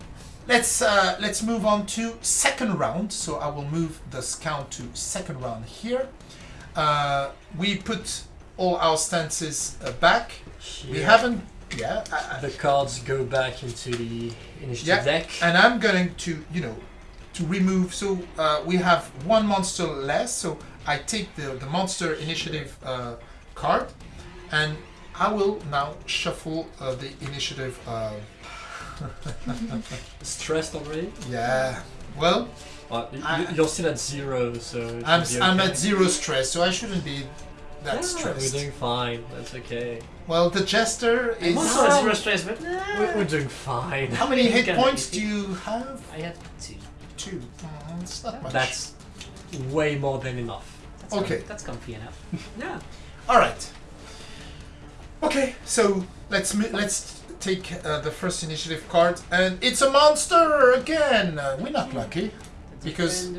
let's uh, let's move on to second round. So I will move the scout to second round here. Uh, we put all our stances uh, back. We haven't Yeah. I- I- The cards go back into the initiative Yeah, deck. and I'm going to, you know, to remove. So uh, we have one monster less. So I take the the monster initiative uh, card, and I will now shuffle uh, the initiative. Uh, Stressed already? yeah. Well, Well, you, I- you're still at zero, so. I'm should be I'm at zero stress, so I shouldn't be that Yeah, stressed. We're doing fine. That's okay. Well, the jester I'm also at zero stress, but We're, we're doing fine. How many hit points do you have? I have two. Two. Mm, it's not much. That's way more than enough. That's Okay. Com- that's comfy enough. Yeah. All right. Okay, so let's mo- let's take uh, the first initiative card, and it's a monster again. Uh, we're not lucky. The Because-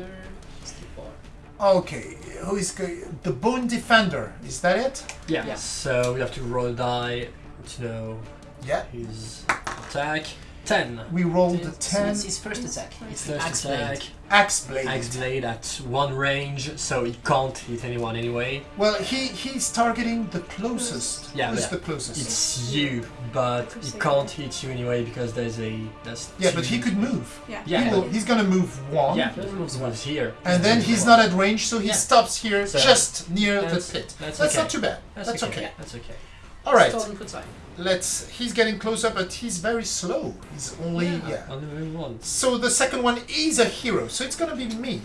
Okay, who is go- the Bone Defender? Is that it? Yeah. Yeah. So we have to roll a die to know Yeah. his attack. Ten. We rolled a So ten. it's his first attack. It's the First axe attack. blade. Axe blade. Axe blade at one range, so he can't hit anyone anyway. Well, he he's targeting the closest. Yeah, Who's yeah. the closest? It's you, but he can't hit you anyway because there's a that's yeah, two- but he could move. Yeah. Yeah. He will, he's gonna move one. Yeah, he moves moves here. And then he's not at range, so he Yeah. stops here, So just near the pit. that's That's okay. not too bad. That's, That's, okay. okay. That's okay. All right. Stolen foot sign. Let's. He's getting closer, but he's very slow. He's only yeah. On the move one. So the second one is a hero. So it's gonna be me.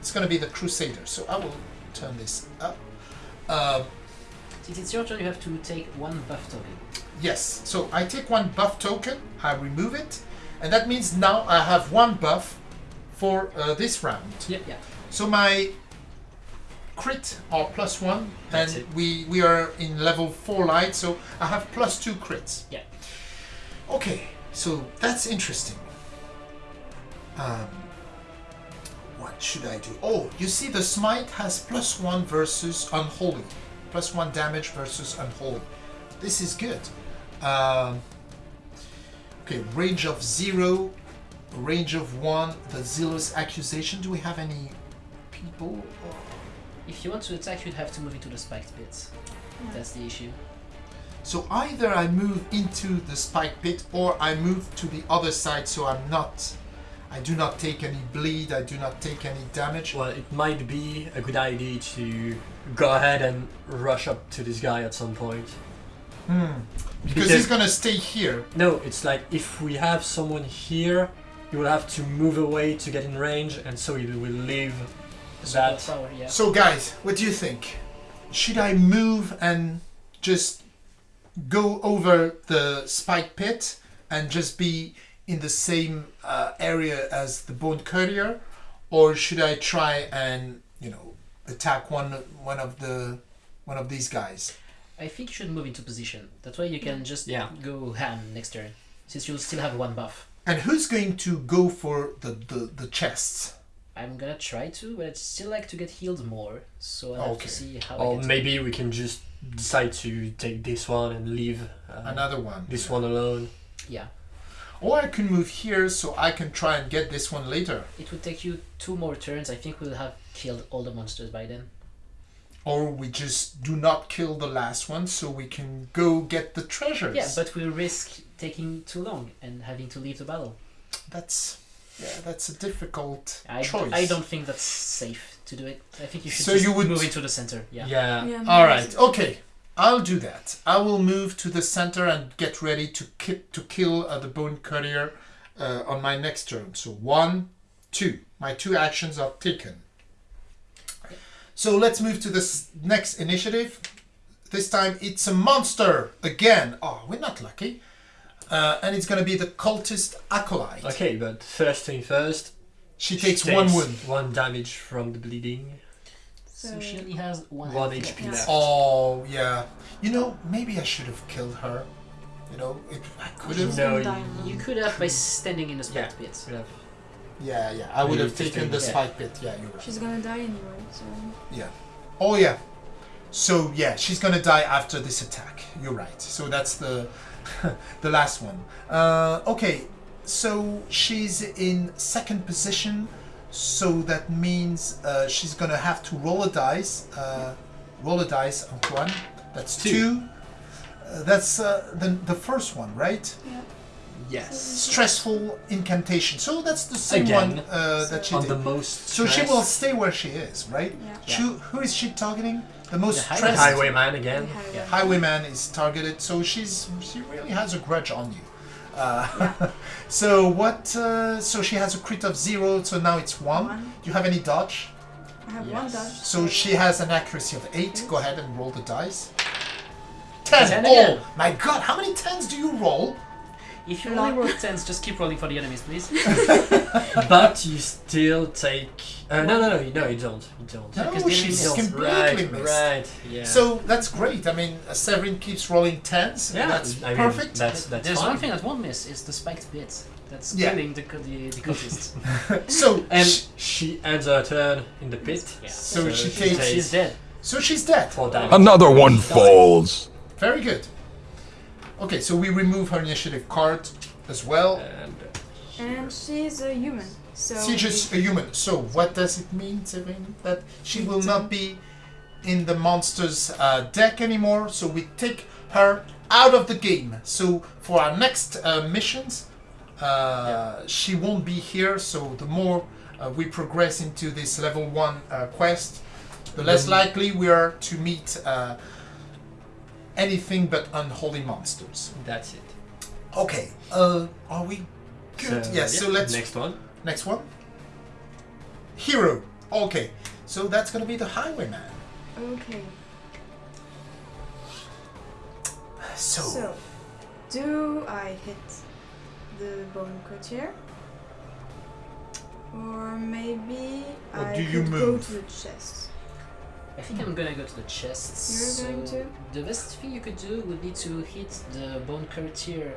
It's gonna be the Crusader. So I will turn this up. Uh, Since it's your turn, you have to take one buff token. yes. So I take one buff token. I remove it, and that means now I have one buff for uh, this round. Yeah. Yeah. So my crit are plus one, That's and it. we we are in level four light, so I have plus two crits. Yeah. Okay, so that's interesting. Um, what should I do? Oh, you see, the smite has plus one versus unholy, plus one damage versus unholy. This is good. Um, okay, range of zero, range of one. The zealous accusation. Do we have any people? If you want to attack, you'd have to move into the spiked pit. That's the issue. So either I move into the spike pit or I move to the other side so I'm not I do not take any bleed, I do not take any damage. Well, it might be a good idea to go ahead and rush up to this guy at some point. Hmm. Because, Because- he's gonna stay here. No, it's like if we have someone here, you will have to move away to get in range, and so you will leave Super that. power, yeah. So guys, what do you think? Should I move and just go over the spike pit and just be in the same uh, area as the bone courtier, or should I try and you know attack one one of the one of these guys? I think you should move into position. That way you can just Yeah. go ham next turn. Since you'll still have one buff. And who's going to go for the the, the chests? I'm gonna try to, but I'd still like to get healed more. So I'll have Okay. to see how I Or get maybe we can just decide to take this one and leave uh, Another one. this one alone. Yeah. Or I can move here so I can try and get this one later. It would take you two more turns. I think we'll have killed all the monsters by then. Or we just do not kill the last one so we can go get the treasures. Yeah, but we'll risk taking too long and having to leave the battle. that's yeah, that's a difficult I, choice. I don't think that's safe to do it. I think you should So just you would- move into the center. Yeah. Yeah. Yeah, All maybe okay. I'll do that. I will move to the center and get ready to ki- to kill uh, the bone courtier uh, on my next turn. So one, two. My two actions are taken. So let's move to this next initiative. This time it's a monster again. Oh, we're not lucky. Uh, and it's gonna be the cultist acolyte. Okay, but first thing first. She she takes one wound. One damage from the bleeding. So So- she only has one. One HP left. left. Oh yeah. You know, maybe I should have killed her. You know, it, I could have. She's No, you- You could have by standing in the Yeah. spiked pit. We Yeah, yeah. I would have taken the fifteen, yeah. spike pit. Yeah, you're right. She's gonna die anyway, so Yeah. Oh yeah. So yeah, she's gonna die after this attack. You're right. So that's the the last one. Uh, okay. So she's in second position. So that means uh, she's gonna have to roll a dice. Uh, roll a dice, Antoine. That's two. Two. Uh, that's uh, the, the first one, right? Yes. Stressful incantation. So that's the same Again. one uh, that she On did. the most. so she stress- will stay where she is, right? Yeah. Yeah. Who, who is she targeting? The most The stressed Highwayman again. Highway. Yeah. highwayman is targeted. So she's she really has a grudge on you. Uh, so what? Uh, so she has a crit of zero. So now it's one. One. Do you have any dodge? I have one Yes. dodge. So she has an accuracy of eight. Go ahead and roll the dice. Ten. Ten oh again. my God! How many tens do you roll? If you only roll tens, just keep rolling for the enemies, please. But you still take. Uh, no, no, no, no, you don't. You don't. No, Because the she's enemies- completely right, missed. right, yeah. So that's great. I mean, uh, Severin keeps rolling tens. yeah, that's I mean, perfect. that's that's There's fine. one thing that won't miss is the spiked bit. That's Yeah. killing the the, the cultists. so And sh- she ends her turn in the pit. Yeah. So she she takes- She's dead. so she's dead. Four damage. Another one falls. Very good. Okay, so we remove her initiative card as well. And And she's a human. So She's just a human. So what does it mean, Severin? That she will not be in the monster's uh, deck anymore. So we take her out of the game. So for our next uh, missions, uh, she won't be here. So the more uh, we progress into this level one uh, quest, the less likely we are to meet uh, anything but unholy monsters. that's it. Okay. Uh, are we good? So, yes. yeah, So let's Next one. Next one. Hero. Okay. So that's gonna be the highwayman. Okay. So, So, do I hit the bone courtier? Or maybe Or I do you could move? go to the chest. I think I'm gonna go to the chests. You're going so to? The best thing you could do would be to hit the bone courtier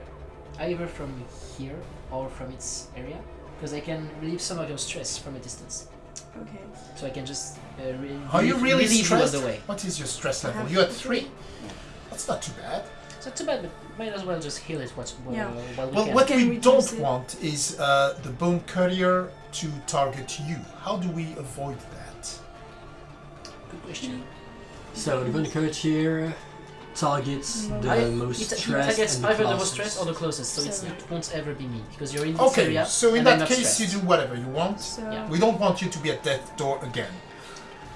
either from here or from its area, because I can relieve some of your stress from a distance. Okay. So I can just uh, re- are you really relieve you on stressed? the way. What is your stress level? You're at three. three. That's not too bad. It's not too bad, but might as well just heal it what, while, Yeah. while we Well, can. what Can we we don't want is uh, the bone courtier to target you. How do we avoid that? Good question. So the bone courtier targets mm-hmm. the I, most it, it targets the either the most stressed or the closest, so it's, So- it won't ever be me because you're in this Okay. area. So in and that case, stressed. you do whatever you want. So, Yeah. We don't want you to be at death door again.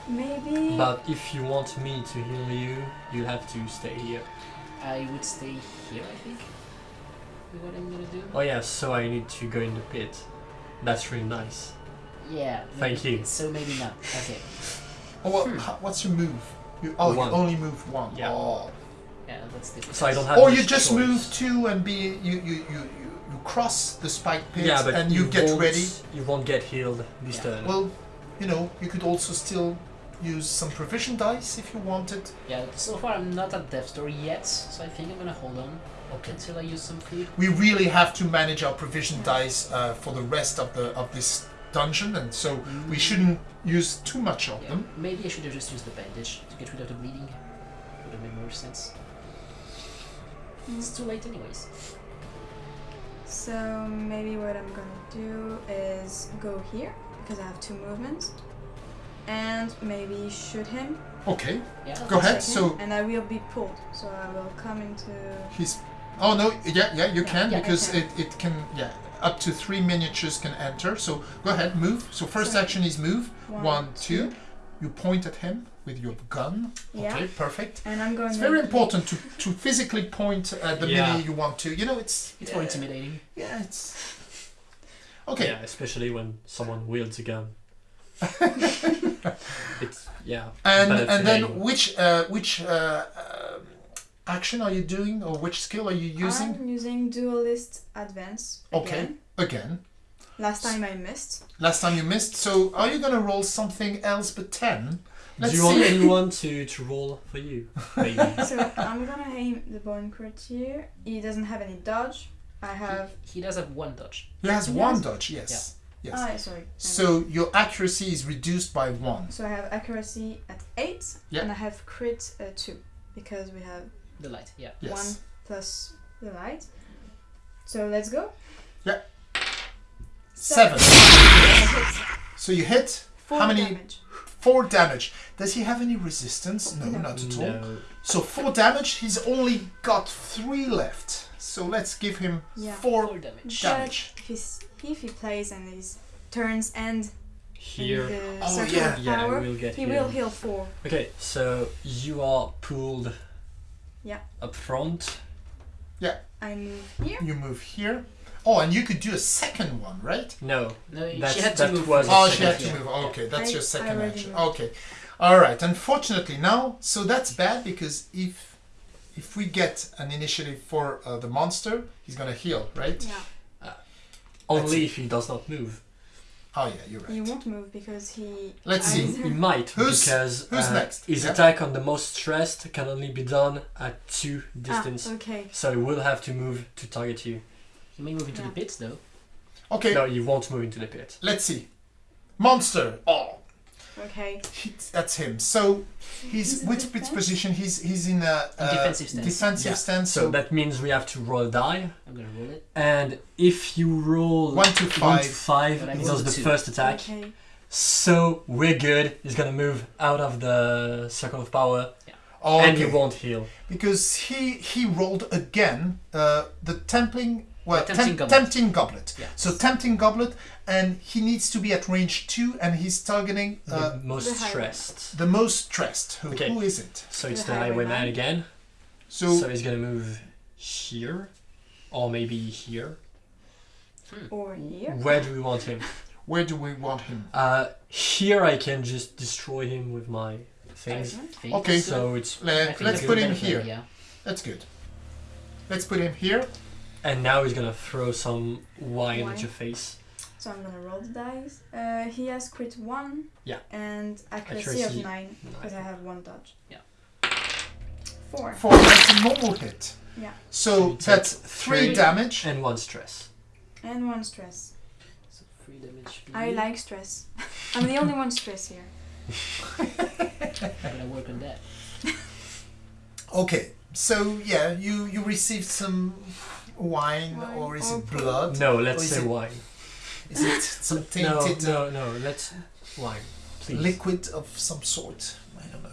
maybe. But if you want me to heal you, you have to stay here. I would stay here, I think. What I'm gonna do. Oh yeah, so I need to go in the pit. That's really nice. Yeah. Thank maybe- you. So maybe not. Okay. Oh, well, Hmm. ho- what's your move? You, oh, One. you only move one. Yeah. Oh. Yeah, that's difficult. So I don't have. Or you just choice. move two and be you you, you, you, you cross the spike pit Yeah, but and you, get ready. You won't get healed this Yeah. turn. Well, you know, you could also still use some provision dice if you wanted. Yeah. So far, I'm not at death door yet, so I think I'm gonna hold on Okay. until I use some food. We really have to manage our provision dice uh, for the rest of the of this dungeon, and so we mm. shouldn't use too much of Yeah. them. Maybe I should have just used the bandage to get rid of the bleeding. Would have made more sense. It's too late, anyways. So maybe what I'm gonna do is go here because I have two movements, and maybe shoot him. Okay, Yeah. Go ahead. so- and I will be pulled. So I will come into. he's. Oh no, yeah, yeah, you Yeah, can yeah, because can. it it can yeah up to three miniatures can enter. So go ahead, move. So first So- action is move. One, One, two. You point at him with your gun. Yeah. Okay, perfect. And I'm going. It's very important to, to physically point at the Yeah. mini you want to. You know, it's It's more intimidating. Yeah, it's okay. Yeah, especially when someone wields a gun. it's yeah. And and then which uh, which uh, um action are you doing, or which skill are you using? I'm using Duelist Advance. Okay. Again. Again, Last time I missed. last time you missed. So are you gonna roll something else but ten? Let's Do you want see. anyone to, to roll for you? So I'm gonna aim the bone courtier. He doesn't have any dodge. I have. He does have one dodge. He has He one has- dodge. Yes. Yes. Ah, sorry. So your accuracy is reduced by one. So I have accuracy at eight, Yeah. and I have crit uh, two because we have The light. Yeah. Yes. one plus the light. So let's go. Yeah. Seven. I hit So you hit. four How many? damage. four damage. Does he have any resistance? No, No. not at all. No. So four damage. He's only got three left. So let's give him Yeah. four Four damage. damage. But if, he's, if he plays and his turns end Here. in the Oh, yeah. of Yeah, power, we'll get he here. will heal four. Okay, so you are pulled Yeah. up front. Yeah. I move here. You move here. Oh, and you could do a second one, right? No. No, That's- she had to move. was Oh, she had to yeah. move. Okay, that's I- your second action. moved. Okay, all right. Unfortunately, now, so that's bad because if if we get an initiative for uh, the monster, he's gonna heal, right? Yeah. Only if he does not move. Oh yeah, you're right. He won't move because he. Let's see. He might Who's- because who's uh, next? his Yeah. attack on the most stressed can only be done at two distance. Ah, okay. So he will have to move to target you. He may move into Yeah. the pits though. Okay, No, you won't move into the pit. let's see. Monster. Oh, Okay. he, that's him. So he's He's in which which defense? position? He's he's in a In uh, defensive stance. defensive Yeah. stance. So that means we have to roll die, I'm gonna roll it. and if you roll one to one five. to five, But I he does the two. first attack. Okay. So we're good. He's gonna move out of the circle of power, Oh, and he won't heal. because he he rolled again uh, the tempting well tempting temp- goblet. tempting goblet. Yeah. So tempting goblet, and he needs to be at range two, and he's targeting uh, the most the stressed. the most stressed. Who, Okay. who is it? So it's The the highwayman highwayman. again. So, So he's gonna move here, or maybe here. Or here. Where do we want him? where do we want him? Uh, here I can just destroy him with my things. Okay, So it's Le- let's put him here. Yeah. That's good. Let's put him here. And now he's gonna throw some wine, Wine. at your face. So I'm gonna roll the dice. Uh, he has crit one. Yeah. And accuracy, Accuracy, of nine because I have one dodge. Yeah. Four. Four. That's a normal hit. Yeah. So So that's three three. damage. And one stress. And one stress. So three damage. I like stress. I'm the only one stress here. I'm gonna work on that. Okay. So yeah, you you received some wine, Wine or is or it blood? No, let's say it- wine. Is it some tainted uh, no, no. Let's wine, please. liquid of some sort? I don't know.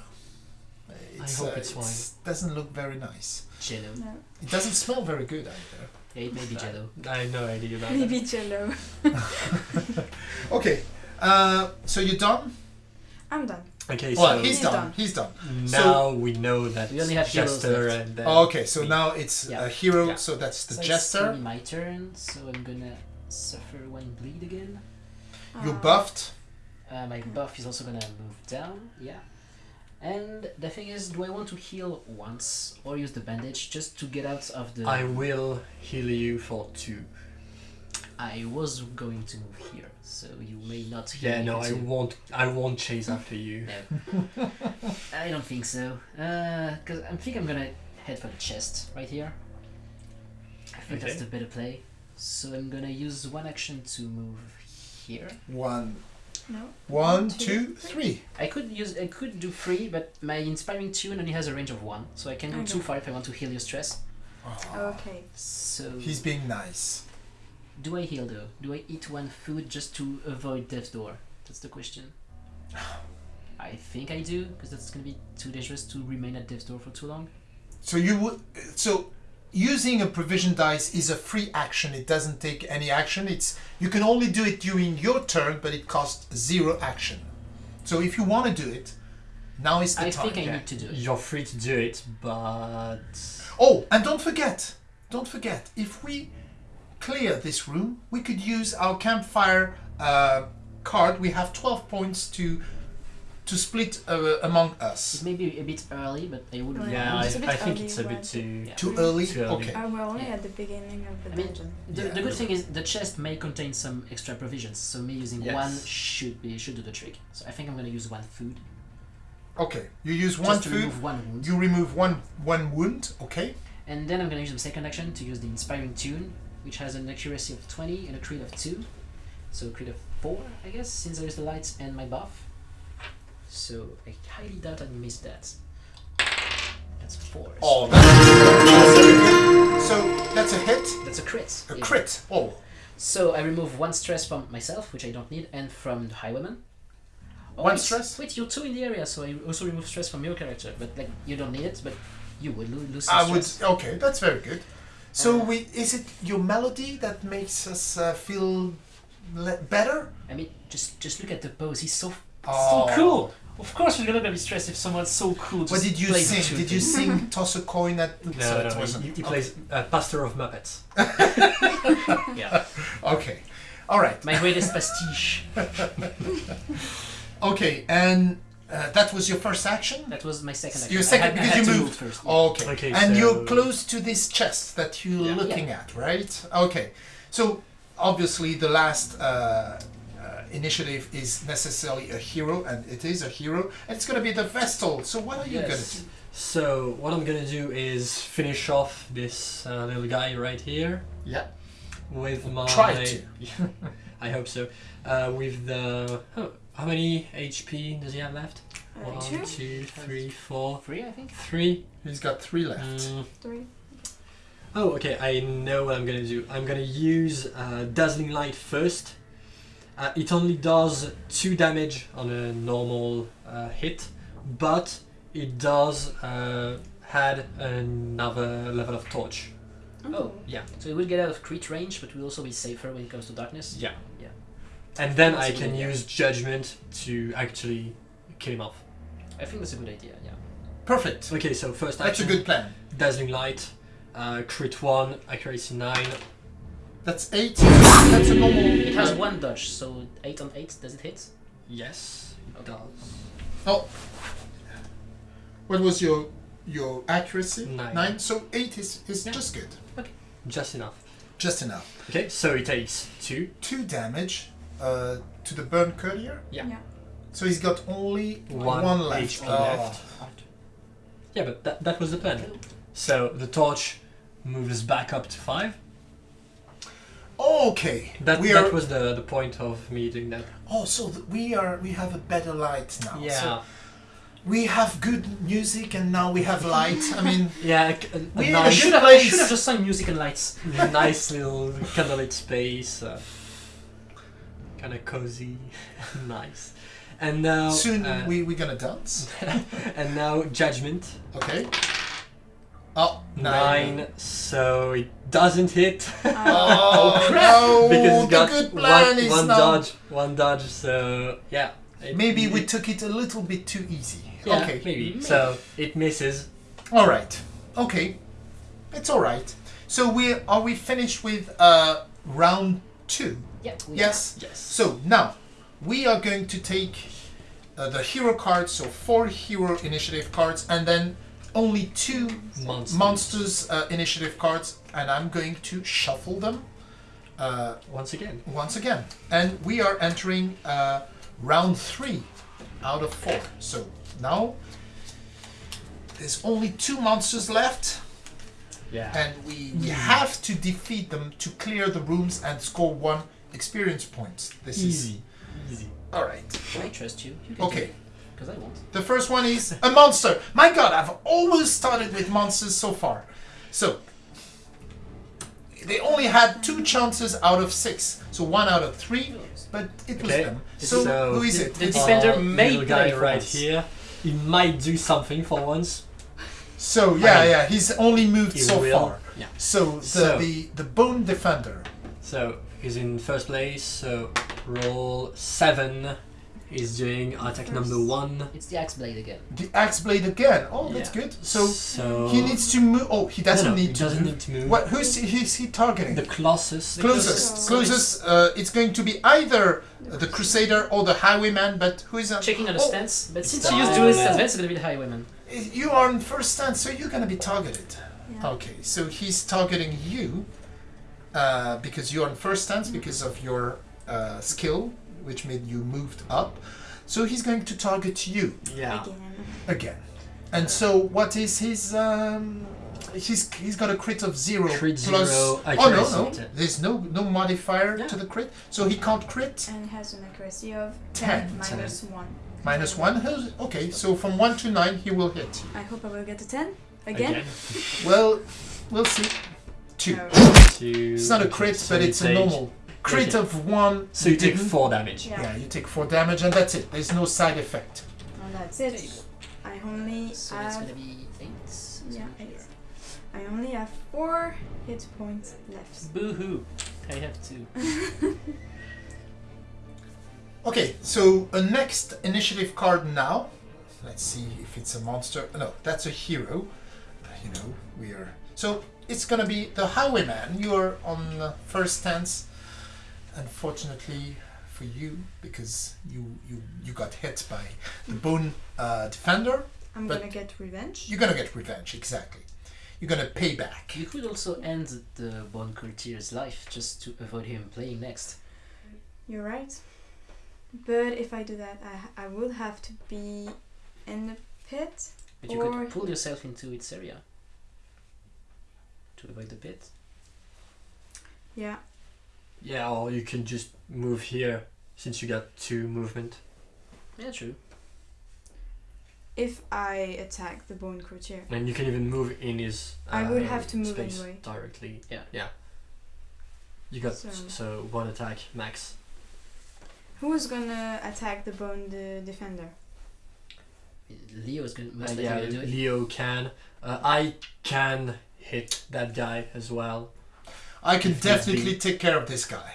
It's, hope uh, it's wine. Doesn't look very nice. Jello. No. It doesn't smell very good either. Yeah, it may be Jello. I have no idea about that. Maybe cello. Okay. Uh, so you're done. I'm done. Okay, Well, so he's He's done. done. He's done. now we know that We only have Jester left. and then Oh, okay, so me. now it's Yeah. a hero. Yeah. So that's the so jester. gonna my turn, so I'm gonna suffer one bleed again. You buffed. Uh, my buff is also gonna move down, yeah. And the thing is, do I want to heal once or use the bandage just to get out of the. I will heal you for two. I was going to move here, so you may not heal Yeah, me no, for I two. won't. I won't chase after you. No. I don't think so. Uh, because I think I'm gonna head for the chest right here. I think that's the better play. So I'm gonna use one action to move here. One, No. one, two, two, three. I could use I could do three, but my inspiring tune only has a range of one, so I can go Okay. too far if I want to heal your stress. Oh, Okay. So He's being nice. Do I heal though? Do I eat one food just to avoid death's door? That's the question. I think I do, because that's gonna be too dangerous to remain at death's door for too long. So you would. So using a provision dice is a free action. It doesn't take any action. It's you can only do it during your turn, but it costs zero action. So if you want to do it, now is the I time. think I Yeah. need to do it. You're free to do it, but Oh, and don't forget, don't forget, if we clear this room, we could use our campfire uh, card. We have 12 points to to split uh, among It us. may be a bit early, but I would. Oh, yeah, I, It's a bit I think early, it's a bit too. Yeah. Too early? Too early. Okay. Uh, we're only Yeah. at the beginning of the I mean, dungeon. The, Yeah. the good thing is the chest may contain some extra provisions, so me using Yes. one should be should do the trick. So I think I'm gonna use one food. Okay, you use one just to food, remove one wound. you remove one one wound, okay? And then I'm gonna use the second action to use the inspiring tune, which has an accuracy of 20 and a crit of 2. So a crit of 4, I guess, since there's the lights and my buff. So I highly doubt I missed that. That's 4. Oh, that's. So that's a hit, That's a crit. a yeah. crit. Oh, So I remove one stress from myself, which I don't need, and from the highwayman. Oh, One wait, stress? Wait, you're two in the area, so I also remove stress from your character. But like, you don't need it, but you would lo- lose I would. Okay, that's very good. So Uh, we is it your melody that makes us uh, feel le- better? I mean, just just look at the pose. He's so Oh. so cool. Of course, we're gonna be stressed if someone's so cool. What did you plays sing? Did you sing toss a coin at? No, so no, it he- he, he Okay. plays uh, Pastor of Muppets. Yeah, Okay, all right. my greatest pastiche. Okay, and uh, that was your first action. That was my second action. Your I second had- I because had you moved. move first. yeah. Okay. Okay, and so- you're close to this chest that you're Yeah. looking at, right? Okay. So obviously the last uh, uh, initiative is necessarily a hero, and it is a hero, and it's going to be the Vestal. So what are you going to do? So what I'm gonna do is finish off this uh, little guy right here Yeah. with my. Try to. I hope so. Uh, with the oh, how many HP does he have left? Uh, One, two, two, three, four, Three, I think. three. He's got three left. Mm. three. Oh, okay. I know what I'm gonna do. I'm gonna use uh, dazzling light first. Uh, it only does two damage on a normal uh, hit, but it does uh, add another level of torch. Oh. Yeah. So it will get out of crit range, but will also be safer when it comes to darkness. Yeah. Yeah. And then I I a good can idea. use judgment to actually kill him off. I think that's a good idea. Yeah. Perfect. Okay, so first That's a good plan. dazzling light, uh, crit one, accuracy nine. That's eight. That's a normal. It has one dodge, so eight on eight. Does it hit? Yes, it Okay. does. Oh. What was your your accuracy? Nine. Nine. So eight is is Yeah. just good. Okay. Just enough. Just enough. Okay, so it takes two. Two damage uh, to the bone courtier. Yeah. Yeah. So he's got only One one left. HP Oh. left. Yeah, but that, that was the plan. So the torch moves back up to five. Okay. That, we that are. was the, the point of me doing that. Oh, so th- we are. We have a better light now. Yeah, So we have good music, and now we have light. I mean, yeah, a, a, a We- I nice, should have. I should have just sung music and lights. nice little candlelit space, uh, kind of cozy, nice. And now, soon uh, we we're gonna dance. and now judgment Okay. Oh, nine. nine, so it doesn't hit Oh, crap. no! because it's the got good plan one, is one now. dodge, one dodge. So yeah, it- Maybe we it- took it a little bit too easy. yeah, okay. maybe. Maybe. So it misses. All right. Okay. It's all right. So we are we finished with uh round two? Yeah. we- Yes. Yes. So now we are going to take uh, the hero cards, so four hero initiative cards, and then only two Monsters. monsters uh, initiative cards, and I'm going to shuffle them uh, Once again. once again. And we are entering uh, round three out of four. So now there's only two monsters left, Yeah. and we, we have to defeat them to clear the rooms and score one experience point. This is Easy. Easy. all right. I trust you. you Okay. Because I won't. The first one is a monster. My God, I've always started with monsters so far. So they only had two chances out of six, so one out of three, but it was Okay. them. So, So- who is it? the It's- defender Uh, may little guy right once. here. He might do something for once. So yeah, I mean, yeah, he's only moved He so will. far. Yeah. So the, So- the the bone defender. So he's in first place. So roll seven. He's doing attack number one. It's the axe blade again. The axe blade again. Oh, that's Yeah. good. So So he needs to move. Oh, he doesn't No, no, need he to doesn't move. need to move. What? Who's he, who's he targeting? The closest. closest, closest. closest. Uh, it's going to be either the crusader or the highwayman. But who is that? Checking on the Oh, stance, but since the you used duelist highwayman. advance, it's gonna be the highwayman. You are in first stand, so you're gonna be targeted. Yeah. Okay, so he's targeting you uh, because you're on first stance because of your uh, skill, which made you moved up. So he's going to target you Yeah. Again. again. And so, what is his? Um, he's he's got a crit of zero Crit plus. zero, oh no accuracy no, there's no no modifier Yeah. to the crit, so he can't crit. And has an accuracy of Ten. 10, minus 1. Minus one. Okay, so from one to nine, he will hit. I hope I will get a 10. Again? Well, we'll see. Two. No. Two. It's not a okay, crit, so but it's a normal crit of one. So you take four damage. Yeah. Yeah, you take four damage, and that's it. There's no side effect. And that's it. I only So it's gonna be eight. So yeah here. eight. I only have four hit points left. Boo hoo! I have two. Okay, so a next initiative card now. Let's see if it's a monster. No, that's a hero. You know, we are. So it's gonna be the Highwayman. You're on the first stance. Unfortunately for you, because you you you got hit by the Bone uh, Defender. I'm But- gonna get revenge. You're gonna get revenge, exactly. You're gonna pay back. You could also end the Bone Courtier's life just to avoid him playing next. You're right. But if I do that, I, I would have to be in the pit. But you Or could pull yourself into its area to avoid the pit. Yeah. Yeah, or you can just move here since you got two movement. Yeah, true. If I attack the bone courtier. And you can even move in his. I would uh, have to move space anyway. directly. Yeah. Yeah. You got So- so, one attack max. Who's gonna attack the bone the defender? Leo is going Uh, most likely yeah, gonna do it. Leo can. Uh, I can hit that guy as well. I can definitely be. take care of this guy.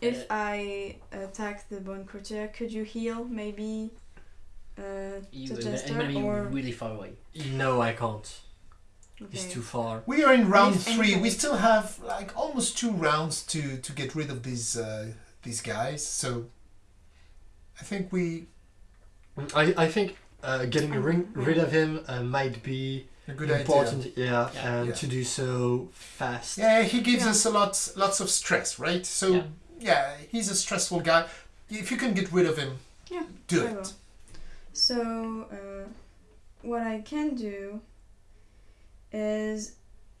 If I attack the bone courtier, could you heal maybe uh, You, the and jester or really far away. No, I can't. He's okay. too far. We are in round If three. We still have like almost two rounds to to get rid of these uh, these guys. So I think we I, I think uh, getting Um, ring, rid of him uh, might be a good important. idea. Yeah, Yeah. and Yeah. to do so fast. Yeah, he gives Yeah. us a lot lots of stress, right? So Yeah. yeah. he's a stressful guy. If you can get rid of him, Yeah, do I it. will. So uh, what I can do is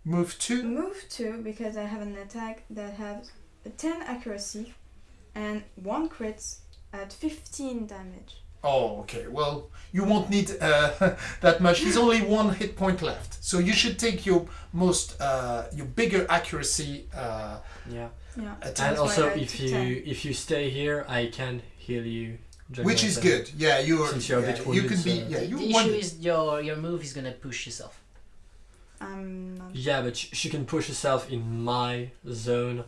Move two. move two because I have an attack that has a 10 accuracy and one crit at 15 damage. Oh, okay. Well, you won't need uh, that much. He's only one hit point left, so you should take your most uh, your bigger accuracy uh, Yeah. Yeah. attack. And also, if you 10. if you stay here, I can heal you. which is good. Yeah, you're. Since you're a yeah, bit you wounded, can be. Yeah, the you the issue is your your move is gonna push yourself. I'm. Yeah, but sh- she can push herself in my zone.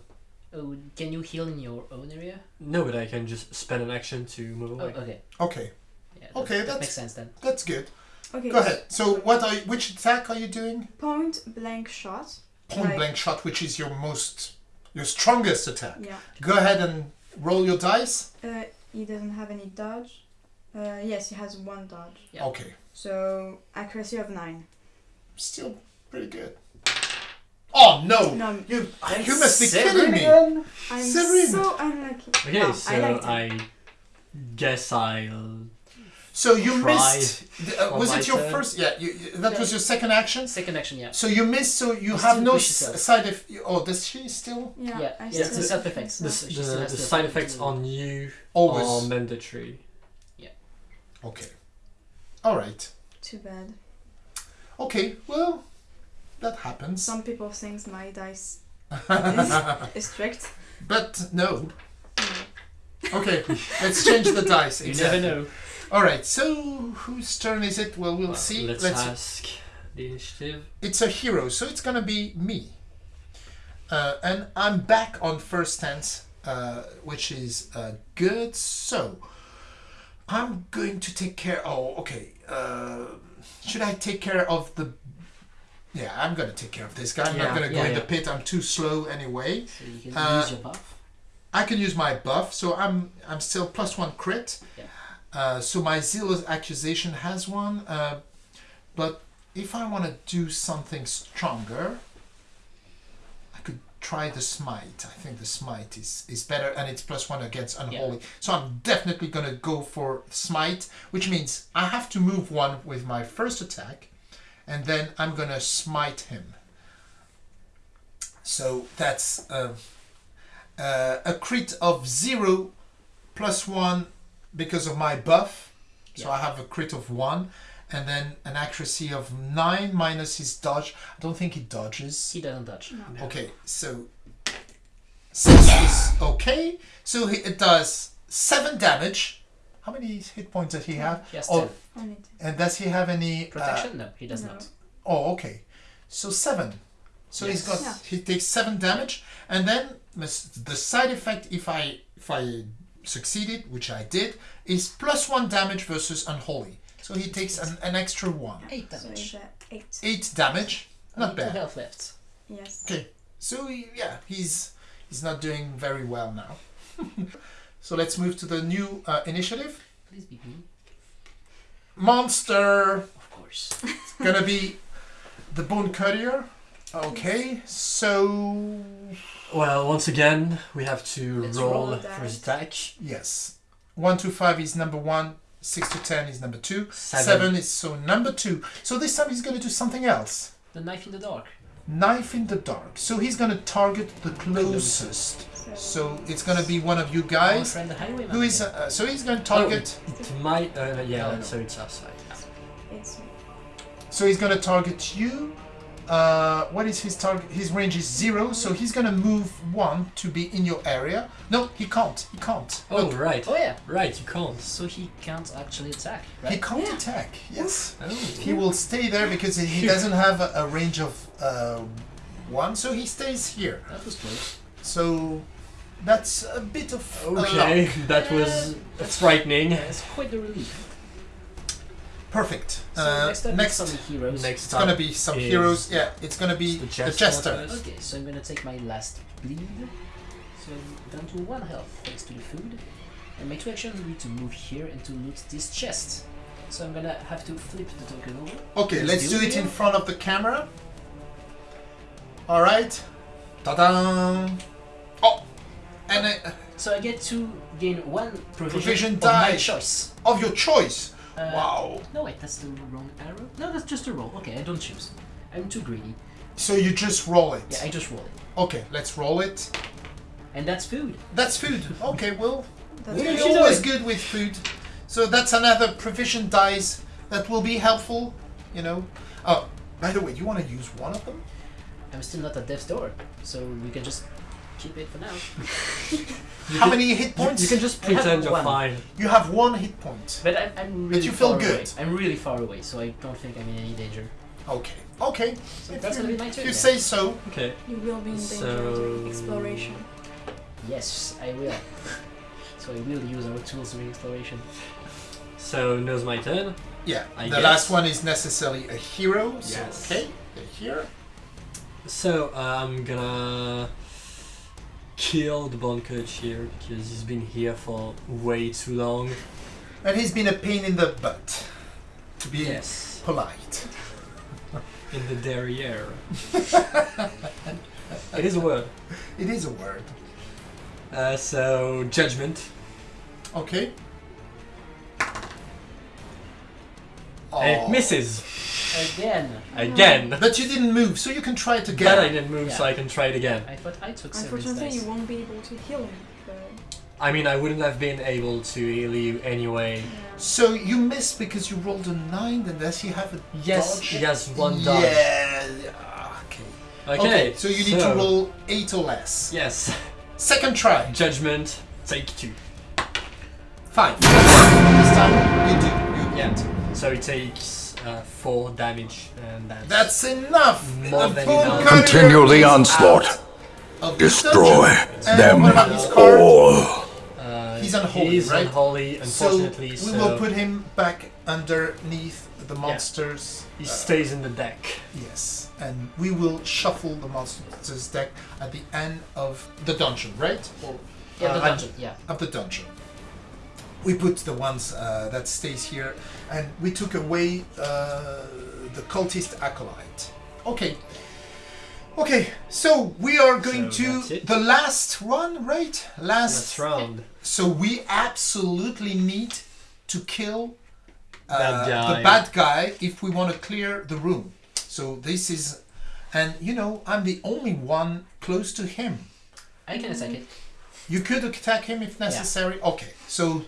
Oh, can you heal in your own area? No, but I can just spend an action to move Oh, away. okay. Okay, Yeah, that, Okay, that that's- makes sense then. that's good. Okay. Go ahead. So, what are you, which attack are you doing? Point blank shot. Point Right. blank shot, which is your most, your strongest attack. Yeah. Go ahead and roll your dice. Uh, he doesn't have any dodge. Uh, yes, he has one dodge. Yeah. Okay, So accuracy of nine. still pretty good. Oh no! No, You, And you must be seven kidding me. again? I'm Seven. so unlucky. Okay, No, so I. I guess I'll. So you Try missed. Uh, was it your turn. first? Yeah, you, you- that was your second action. Second action, yeah. So you missed. So you You have no s- side effect. Oh, does she still? Yeah, Yeah, I yeah, still it's a self effect. The, So- s- the, the side effects on you Always. are mandatory. Yeah. Okay. All right. Too bad. Okay. Well, that happens. Some people think my dice is strict. no. No. Okay. let's change the dice. You never know. All right. So whose turn is it? Well, we'll Well, see. Let's, Let's ask the initiative. it's a hero, so it's gonna be me. Uh, and I'm back on first stance, uh, which is uh, good. So I'm going to take care. Oh, okay. Uh, should I take care of the? Yeah, I'm gonna take care of this guy. I'm Yeah, not gonna go yeah, in the pit. I'm too slow anyway. So you can Uh, use your buff. I can use my buff, so I'm I'm still plus one crit. Yeah. Uh, so my zealous accusation has one, uh, but if I want to do something stronger, I could try the smite. I think the smite is is better, and it's plus one against unholy. So I'm definitely gonna go for smite, which means I have to move one with my first attack, and then I'm gonna smite him. So that's. Uh, uh, a crit of zero plus one because of my buff. So Yeah. I have a crit of one, and then an accuracy of nine minus his dodge. I don't think he dodges. He doesn't dodge. No. Okay, so Six is okay. So he, it does seven damage. How many hit points does he have? Yes, has Oh, 10. I need to. and does he have any uh, Protection? no, he does No. not. Oh, okay. So seven. So he's got Yeah. he takes seven damage, and then the side effect if I if I succeeded, which I did, is plus one damage versus unholy. So he takes an, an extra one, 8 damage. it's at eight. eight damage. Not Only bad. health left. Yes. Okay. So he, yeah, he's he's not doing very well now. so let's move to the new uh, initiative. Please be me. Monster Of course. It's gonna be the bone courtier. Okay, so Well, once again, we have to Let's roll, roll for his attack. yes, one to five is number one. Six to ten is number two. Seven. Seven is so number two. So this time he's gonna do something else. The knife in the dark. Knife in the dark. So he's gonna target the closest. So, So it's gonna be one of you Our guys. friend the. Who is uh, so he's gonna target. It might. Uh, yeah, No, no. so it's outside. it's So he's gonna target you. Uh, what is his target? His range is zero, so he's gonna move one to be in your area. No, he can't. He can't. Oh, Look, right. Oh yeah. Right, you can't. So he can't actually attack, he can't Yeah. attack. Yes, Oh. he will stay there because he doesn't have a, a range of uh, one, so he stays here. That was close. So that's a bit of Okay, luck. that was frightening. Yeah, it's quite the relief. Perfect. So Uh, next up next, is some heroes. Next it's gonna be some heroes. Yeah, it's gonna be the the jester jester. Okay, so I'm gonna take my last bleed. So I'm down to one health thanks to the food. And my two actions will be to move here and to loot this chest. So I'm gonna have to flip the token over. Okay, Let's let's do do it it in front of the camera. All right. Ta-da! Oh, and uh, So I get to gain one provision, Provision of my die. choice. of your choice. Uh, wow. No wait, that's the wrong arrow. No, that's just a roll. Okay, I don't choose. I'm too greedy. So you just roll it. Yeah, I just roll it. Okay, let's roll it. And that's food. That's food. Okay, well, that's we're you know always good with food. So that's another provision dice that will be helpful. You know. Oh, by the way, do you want to use one of them? I'm still not at death's door, so we can just keep it for now. How can- many hit points? you can just pretend you're one. fine. You have one hit point. But I'm, I'm really you feel far good. I'm really far away, so I don't think I'm in any danger. Okay. Okay. So If that's you- gonna be my If turn. you then. say so. Okay. You will be in danger So- during exploration. Yes, I will. so I will use our tools during exploration. So now's my turn. Yeah. I the guess. last one is necessarily a hero. So, Yes. Okay. A hero. So uh, I'm gonna kill the bone courtier because he's been here for way too long. And he's been a pain in the butt. To be Yes. polite. In the derriere. it is a word. It is a word. Uh, so judgment. Okay. And it Oh. misses Again! again. But you didn't move, so you can try it But again. I didn't move, so I can try it again. I thought I took seven Unfortunately, dice. you won't be able to heal him. But, I mean, I wouldn't have been able to heal you anyway. yeah. So you missed because you rolled a nine, and does he have a Yes, dodge? he has one dodge. Yeah. yeah, Okay. Okay, So you need to roll eight or less. Yes, Second try. judgment. Take two. Fine. This time you do. You Yeah. Get. So he takes uh, four damage, and that's That's enough. More than enough. Continue the onslaught. out of the Destroy them what about his card? all. Uh, He's unholy, He's right? unholy, unfortunately. so So, we will put him back underneath the monsters. he uh, stays in the deck. Yes, and we will shuffle the monsters deck at the end of the dungeon, right? Or Yeah, the uh, dungeon, yeah. of the dungeon. We put the ones uh, that stays here, and we took away uh, the cultist acolyte. Okay. Okay, so we are going So to the last one, right? Last. Last round. So we absolutely need to kill uh, That the bad guy if we want to clear the room. So this is, and you know, I'm the only one close to him. I can attack it. You could attack him if necessary. Okay, so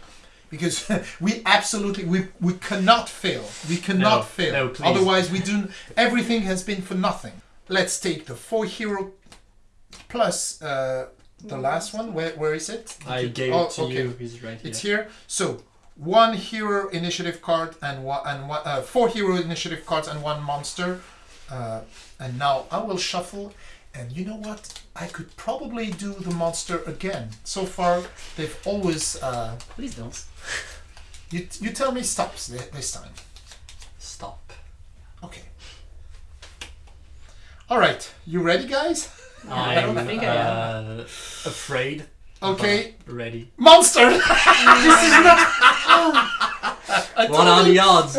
because we absolutely we we cannot fail. We cannot No, fail. no, please. Otherwise, we do. Everything has been for nothing. Let's take the four hero plus uh, The last one, where, where is it? I gave Oh, it to okay. you. He's right here. It's here. So one hero initiative card and one and one, uh, four hero initiative cards and one monster. Uh, and now I will shuffle. And you know what? I could probably do the monster again. So far, they've always. Uh, Please don't. You you tell me stops this time. Stop. Okay. All right. You ready, guys? I'm I think I uh, afraid. Okay. Ready. Monster. What are the odds?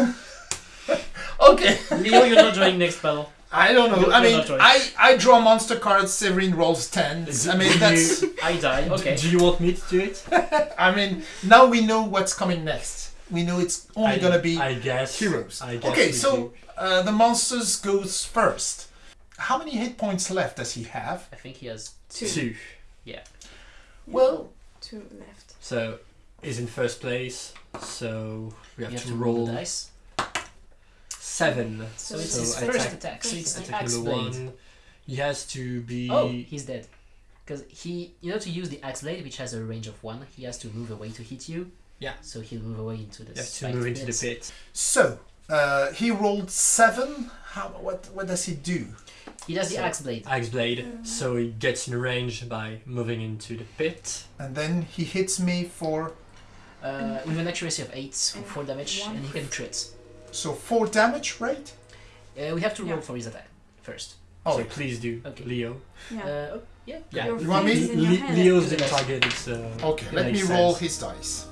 okay. Leo, you're not joining next battle. I don't know. You're I mean, not. I I draw monster cards. Severin rolls ten. I mean, that's. I die. Okay. Do you want me to do it? I mean, now we know what's coming next. We know it's only I, gonna be I guess. heroes. I guess Okay, so uh, the monsters goes first. How many hit points left does he have? I think he has Two. two. Yeah. Well, Two left. So is in first place. So we you have, have to, to roll, roll the dice. Seven. So, So it's so his I first attack- attack. So it's the Attack axe blade. one. He has to be. Oh, he's dead. Because he, you know, to use the axe blade, which has a range of one, he has to move away to hit you. Yeah. So he'll move away into the. You have to move into the pit. so uh, he rolled seven. How? What? What does he do? He does the axe blade. Axe blade. So he gets in range by moving into the pit. And then he hits me for Uh, with an accuracy of 8 for 4 damage, and he can crit. So four damage, right? Uh, we have to roll Yeah. for his attack first. Oh, so please do, Okay. Leo. Yeah. Uh, oh, yeah. Yeah. Your You want me? face in your Le- Leo's the target. It's uh, okay. Let me makes roll his dice.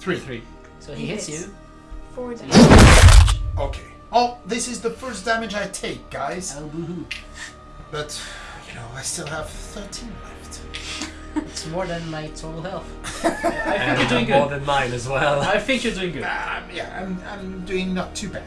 Three. three. So he He hits hits. you. Four damage. Okay. Oh, this is the first damage I take, guys. Oh, boo-hoo. But you know, I still have thirteen left. It's more than my total health. I think And you're doing good. more than mine as well. I think you're doing good. Um, yeah, I'm, I'm doing not too bad.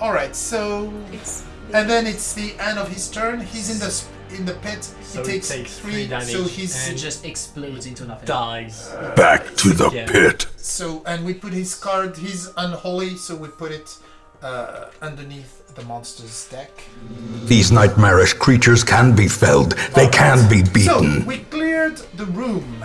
All right, so It's. and then it's the end of his turn. He's in the sp- in the pit. So he he takes, takes three. three damage so he's and- just explodes into nothing. dies. Back to the Yeah. pit. so and we put his card. He's unholy, so we put it uh, underneath the monster's deck. These nightmarish creatures can be felled. They can be beaten. So we cleared the room.